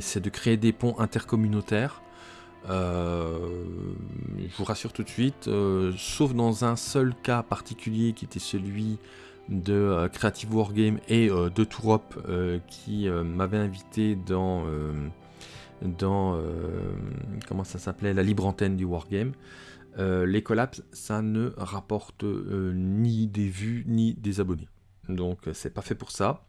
C'est de créer des ponts intercommunautaires je vous rassure tout de suite, euh, sauf dans un seul cas particulier qui était celui de euh, Creative Wargame et de Tourop qui m'avait invité dans, dans comment ça s'appelait, la libre antenne du Wargame. les collapses, ça ne rapporte ni des vues ni des abonnés. Donc c'est pas fait pour ça.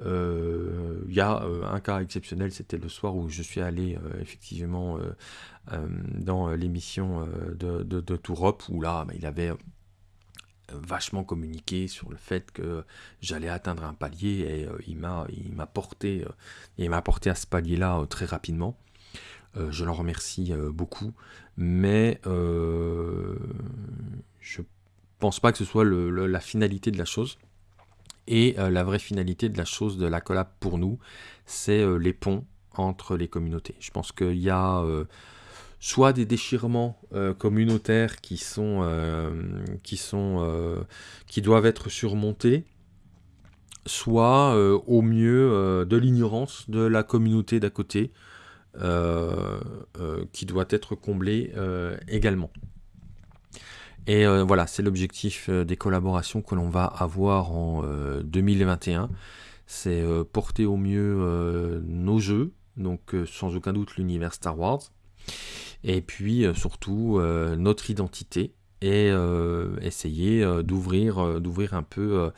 Il euh, y a euh, un cas exceptionnel, c'était le soir où je suis allé euh, effectivement dans l'émission de Tourop, où là, bah, il avait vachement communiqué sur le fait que j'allais atteindre un palier et il m'a il m'a porté il m'a porté à ce palier là très rapidement. Je l'en remercie beaucoup. Mais je pense pas que ce soit la finalité de la chose et euh, la vraie finalité de la chose de la collab pour nous, c'est euh, les ponts entre les communautés. Je pense qu'il y a euh, soit des déchirements communautaires qui sont, qui sont qui doivent être surmontés, soit au mieux de l'ignorance de la communauté d'à côté qui doit être comblée également. Et euh, voilà, c'est l'objectif euh, des collaborations que l'on va avoir en 2021. Euh, c'est porter au mieux nos jeux, donc sans aucun doute l'univers Star Wars, et puis surtout notre identité, et essayer d'ouvrir un peu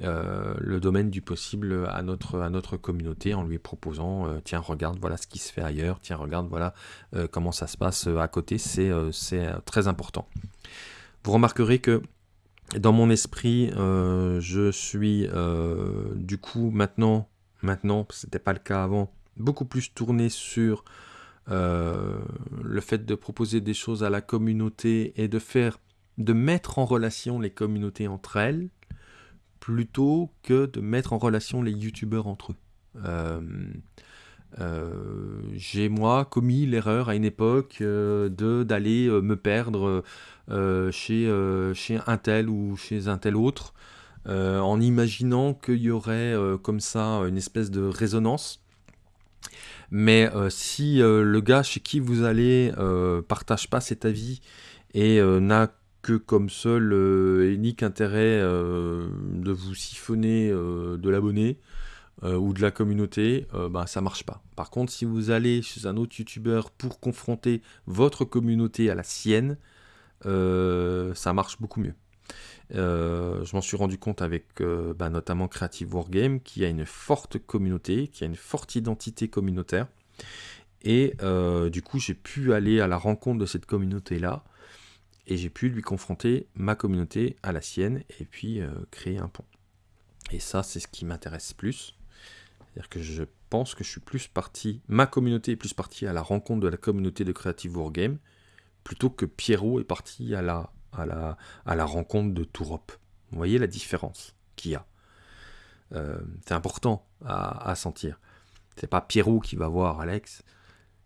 le domaine du possible à notre, à notre communauté en lui proposant tiens regarde voilà ce qui se fait ailleurs, tiens regarde voilà comment ça se passe à côté, c'est très important. Vous remarquerez que dans mon esprit, euh, je suis euh, du coup maintenant, maintenant, ce n'était pas le cas avant, beaucoup plus tourné sur euh, le fait de proposer des choses à la communauté et de faire, de mettre en relation les communautés entre elles, plutôt que de mettre en relation les youtubeurs entre eux. J'ai moi commis l'erreur à une époque de d'aller me perdre euh, chez, euh, un tel ou chez un tel autre, euh, en imaginant qu'il y aurait comme ça une espèce de résonance. Mais si le gars chez qui vous allez partage pas cet avis et n'a que comme seul unique intérêt de vous siphonner de l'abonné, ou de la communauté, ben, ça marche pas. Par contre, si vous allez chez un autre youtubeur pour confronter votre communauté à la sienne, ça marche beaucoup mieux. je m'en suis rendu compte avec ben, notamment Creative Wargame qui a une forte communauté, qui a une forte identité communautaire. Et du coup, j'ai pu aller à la rencontre de cette communauté-là et j'ai pu lui confronter ma communauté à la sienne et puis créer un pont. Et ça, c'est ce qui m'intéresse plus. C'est-à-dire que je pense que je suis plus parti, ma communauté est plus partie à la rencontre de la communauté de Creative Wargame, plutôt que Pierrot est parti à la, à la, à la rencontre de Tourop. Vous voyez la différence qu'il y a. Euh, c'est important à, à sentir. C'est pas Pierrot qui va voir Alex,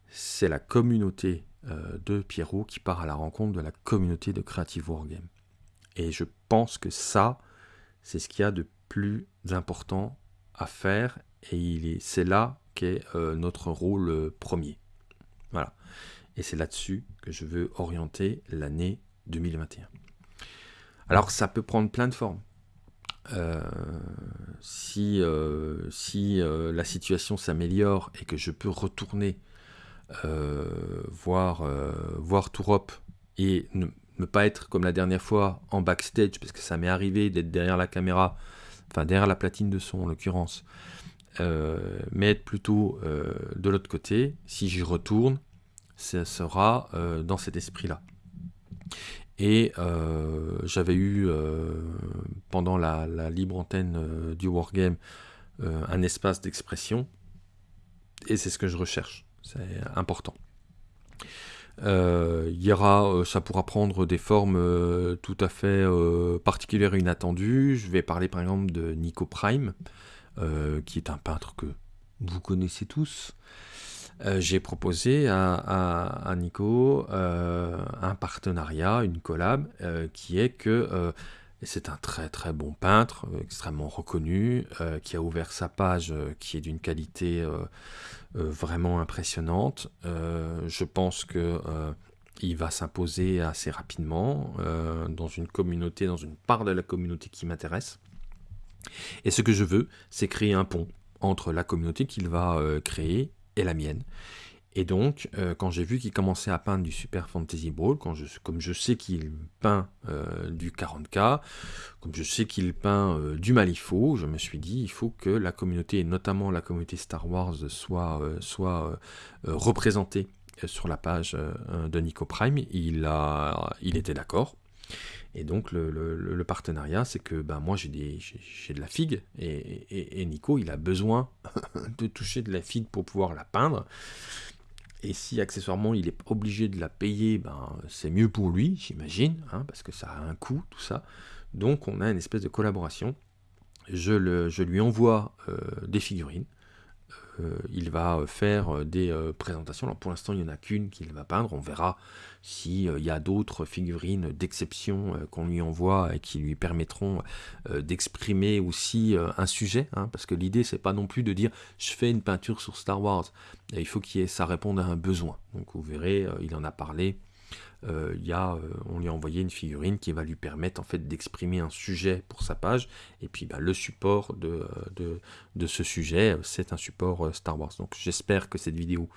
c'est la communauté euh, de Pierrot qui part à la rencontre de la communauté de Creative Wargame. Et je pense que ça, c'est ce qu'il y a de plus important à faire et c'est là qu'est euh, notre rôle euh, premier. Voilà. Et c'est là-dessus que je veux orienter l'année 2021. Alors ça peut prendre plein de formes. Euh, si si la situation s'améliore et que je peux retourner voir, voir Tourop et ne, ne, pas être comme la dernière fois en backstage, parce que ça m'est arrivé d'être derrière la caméra enfin derrière la platine de son en l'occurrence, euh, mais être plutôt euh, de l'autre côté, si j'y retourne, ça sera euh, dans cet esprit-là. Et j'avais eu, pendant la, libre antenne du Wargame, un espace d'expression, et c'est ce que je recherche, c'est important. Euh, y aura, euh, ça pourra prendre des formes euh, tout à fait particulières et inattendues. Je vais parler par exemple de Nico Prime, qui est un peintre que vous connaissez tous. J'ai proposé à, Nico un partenariat, une collab, qui est que c'est un très très bon peintre, extrêmement reconnu, qui a ouvert sa page qui est d'une qualité euh, vraiment impressionnante. Euh, je pense que euh, il va s'imposer assez rapidement dans une communauté, dans une part de la communauté qui m'intéresse. Et ce que je veux, c'est créer un pont entre la communauté qu'il va créer et la mienne. Et donc, euh, quand j'ai vu qu'il commençait à peindre du Super Fantasy Brawl, quand comme je sais qu'il peint euh, du 40K, comme je sais qu'il peint euh, du Malifaux, je me suis dit, il faut que la communauté, et notamment la communauté Star Wars, soit, soit représentée sur la page de Nico Prime. Il, a, il était d'accord. Et donc le, partenariat, c'est que ben, moi j'ai de la figue et, Nico il a besoin [laughs] de toucher de la figue pour pouvoir la peindre. Et si accessoirement il est obligé de la payer, ben, c'est mieux pour lui, j'imagine, hein, parce que ça a un coût, tout ça. Donc on a une espèce de collaboration. Je lui envoie euh, des figurines. Euh, il va euh, faire des présentations. Alors pour l'instant, il n'y en a qu'une qu'il va peindre. On verra s'il y a d'autres figurines d'exception qu'on lui envoie et qui lui permettront d'exprimer aussi un sujet. Hein, parce que l'idée, c'est pas non plus de dire je fais une peinture sur Star Wars. il faut que ça réponde à un besoin. Donc vous verrez, il en a parlé. Euh, euh, on lui a envoyé une figurine qui va lui permettre en fait d'exprimer un sujet pour sa page. Et puis bah, le support de, de, ce sujet, c'est un support euh, Star Wars. Donc j'espère que cette vidéo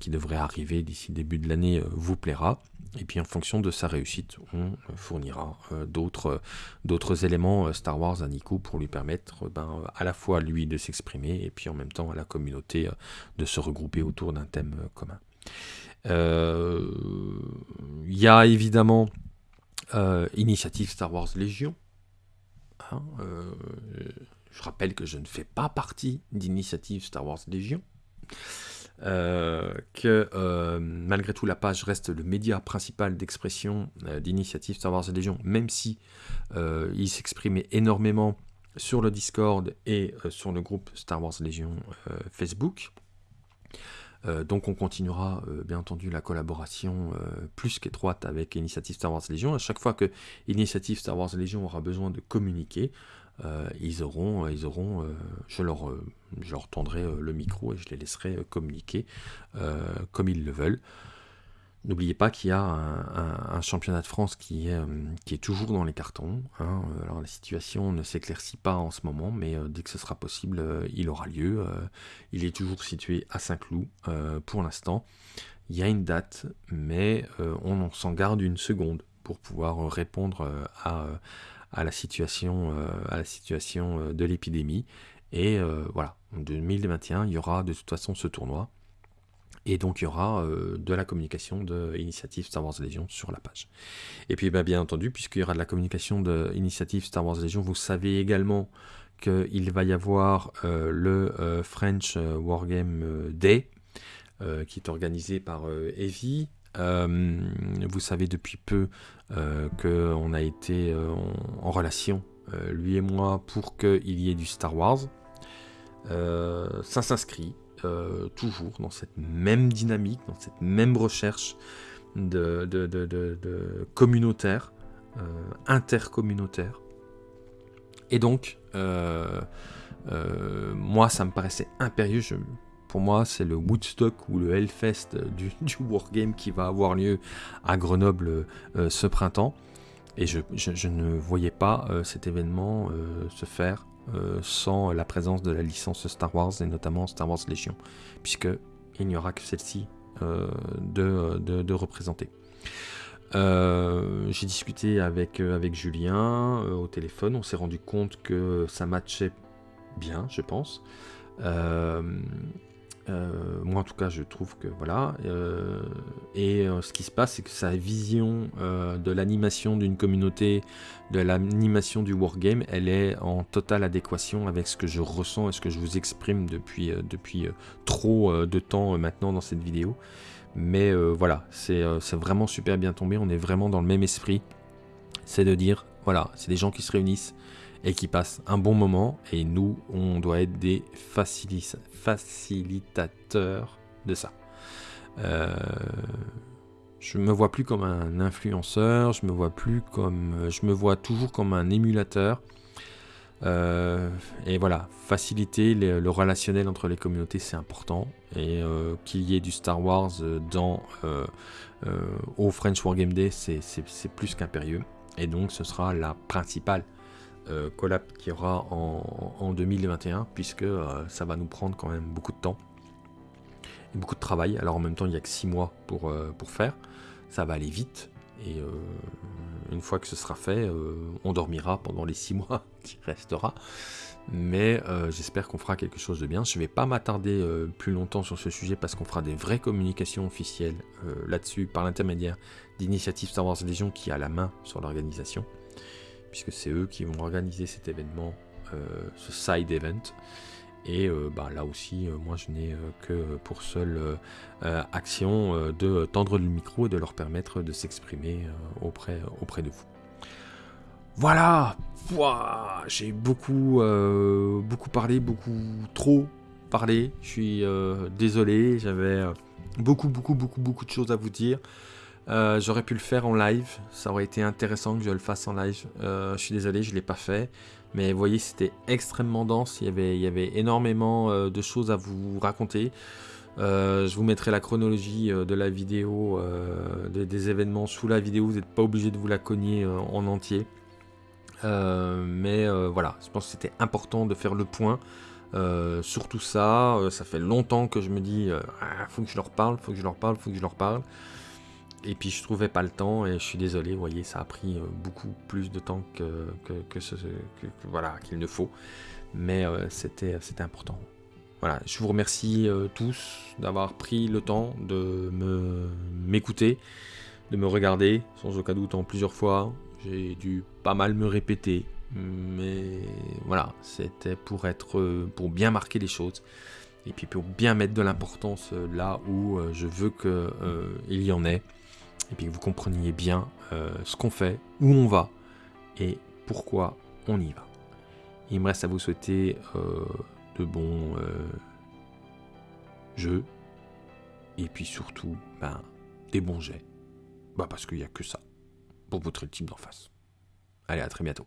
qui devrait arriver d'ici début de l'année vous plaira. Et puis en fonction de sa réussite, on fournira d'autres d'autres éléments Star Wars à Nico pour lui permettre ben, à la fois lui de s'exprimer et puis en même temps à la communauté de se regrouper autour d'un thème commun. Euh, il y a évidemment euh, Initiative Star Wars Légion. Hein, euh, je rappelle que je ne fais pas partie d'Initiative Star Wars Légion. que malgré tout la page reste le média principal d'expression d'Initiative Star Wars Légion, même si il s'exprimait énormément sur le Discord et sur le groupe Star Wars Légion Facebook. Euh, donc on continuera euh, bien entendu la collaboration euh, plus qu'étroite avec Initiative Star Wars Légion. À chaque fois que Initiative Star Wars Légion aura besoin de communiquer, ils auront, je, leur, je leur tendrai le micro et je les laisserai communiquer comme ils le veulent. N'oubliez pas qu'il y a un, championnat de France qui est, euh, qui est toujours dans les cartons. Hein. Alors la situation ne s'éclaircit pas en ce moment, mais euh, dès que ce sera possible, euh, il aura lieu. il est toujours situé à Saint-Cloud pour l'instant. Il y a une date, mais on s'en garde une seconde pour pouvoir répondre à, à, la situation, à la situation de l'épidémie. Et voilà, en 2021, il y aura de toute façon ce tournoi. Et donc il y aura euh, de la communication de Initiative Star Wars Légion sur la page. Et puis bah, bien entendu, puisqu'il y aura de la communication de Initiative Star Wars Légion, vous savez également qu'il va y avoir euh, le euh, French Wargame Day, qui est organisé par Evie. vous savez depuis peu qu'on a été en, relation, lui et moi, pour qu'il y ait du Star Wars. ça s'inscrit, euh, toujours dans cette même dynamique, dans cette même recherche de, communautaire, euh, intercommunautaire. Et donc, euh, moi, ça me paraissait impérieux. pour moi, c'est le Woodstock ou le Hellfest du, [laughs] Wargame qui va avoir lieu à Grenoble ce printemps. Et je, ne voyais pas cet événement se faire euh, sans la présence de la licence Star Wars et notamment Star Wars Légion, puisque il n'y aura que celle-ci euh, de, représenter. Euh, j'ai discuté avec Julien au téléphone, on s'est rendu compte que ça matchait bien, je pense. Euh, moi en tout cas je trouve que voilà. Euh, et euh, ce qui se passe c'est que sa vision de l'animation d'une communauté, de l'animation du wargame, elle est en totale adéquation avec ce que je ressens et ce que je vous exprime depuis, depuis trop de temps maintenant dans cette vidéo. Mais voilà, c'est vraiment super bien tombé, on est vraiment dans le même esprit. C'est de dire, voilà, c'est des gens qui se réunissent, et qui passent un bon moment. Et nous, on doit être des facilitateurs de ça. Euh, je me vois plus comme un influenceur, je me vois plus comme, je me vois toujours comme un émulateur. Euh, et voilà, faciliter le relationnel entre les communautés, c'est important. Et euh, qu'il y ait du Star Wars dans au French Wargame Day, c'est plus qu'impérieux. Et donc, ce sera la principale euh, collab qui aura en, 2021, puisque euh, ça va nous prendre quand même beaucoup de temps et beaucoup de travail. Alors en même temps, il n'y a que 6 mois pour, euh, pour faire, ça va aller vite, et une fois que ce sera fait, on dormira pendant les 6 mois [laughs] qui restera. Mais j'espère qu'on fera quelque chose de bien. Je ne vais pas m'attarder plus longtemps sur ce sujet parce qu'on fera des vraies communications officielles là-dessus par l'intermédiaire d'Initiative Star Wars Légion qui a la main sur l'organisation puisque c'est eux qui vont organiser cet événement, euh, ce side event. Et euh, bah, là aussi, euh, moi je n'ai que pour seule action de tendre le micro et de leur permettre de s'exprimer auprès, auprès de vous. Voilà J'ai beaucoup, beaucoup parlé, beaucoup trop parlé. Je suis désolé, j'avais beaucoup, beaucoup, beaucoup, beaucoup de choses à vous dire. Euh, j'aurais pu le faire en live, ça aurait été intéressant que je le fasse en live. Euh, je suis désolé, je ne l'ai pas fait. Mais vous voyez, c'était extrêmement dense, il y avait, énormément euh, de choses à vous raconter. je vous mettrai la chronologie de la vidéo, des événements sous la vidéo, vous n'êtes pas obligé de vous la cogner en entier. mais voilà, je pense que c'était important de faire le point. sur tout ça, ça fait longtemps que je me dis, ah, faut que je leur parle, faut que je leur parle, faut que je leur parle. Et puis je trouvais pas le temps et je suis désolé, vous voyez, ça a pris euh, beaucoup plus de temps que, voilà qu'il ne faut. Mais euh, c'était important. Voilà, je vous remercie euh, tous d'avoir pris le temps de me m'écouter, de me regarder, sans aucun doute en plusieurs fois. J'ai dû pas mal me répéter, mais voilà, c'était pour être pour bien marquer les choses et puis pour bien mettre de l'importance là où je veux qu'il y en ait et puis que vous compreniez bien euh, ce qu'on fait, où on va et pourquoi on y va. Il me reste à vous souhaiter euh, de bons euh, jeux et puis surtout ben, des bons jets. Bah parce qu'il n'y a que ça pour votre type d'en face. Allez, à très bientôt.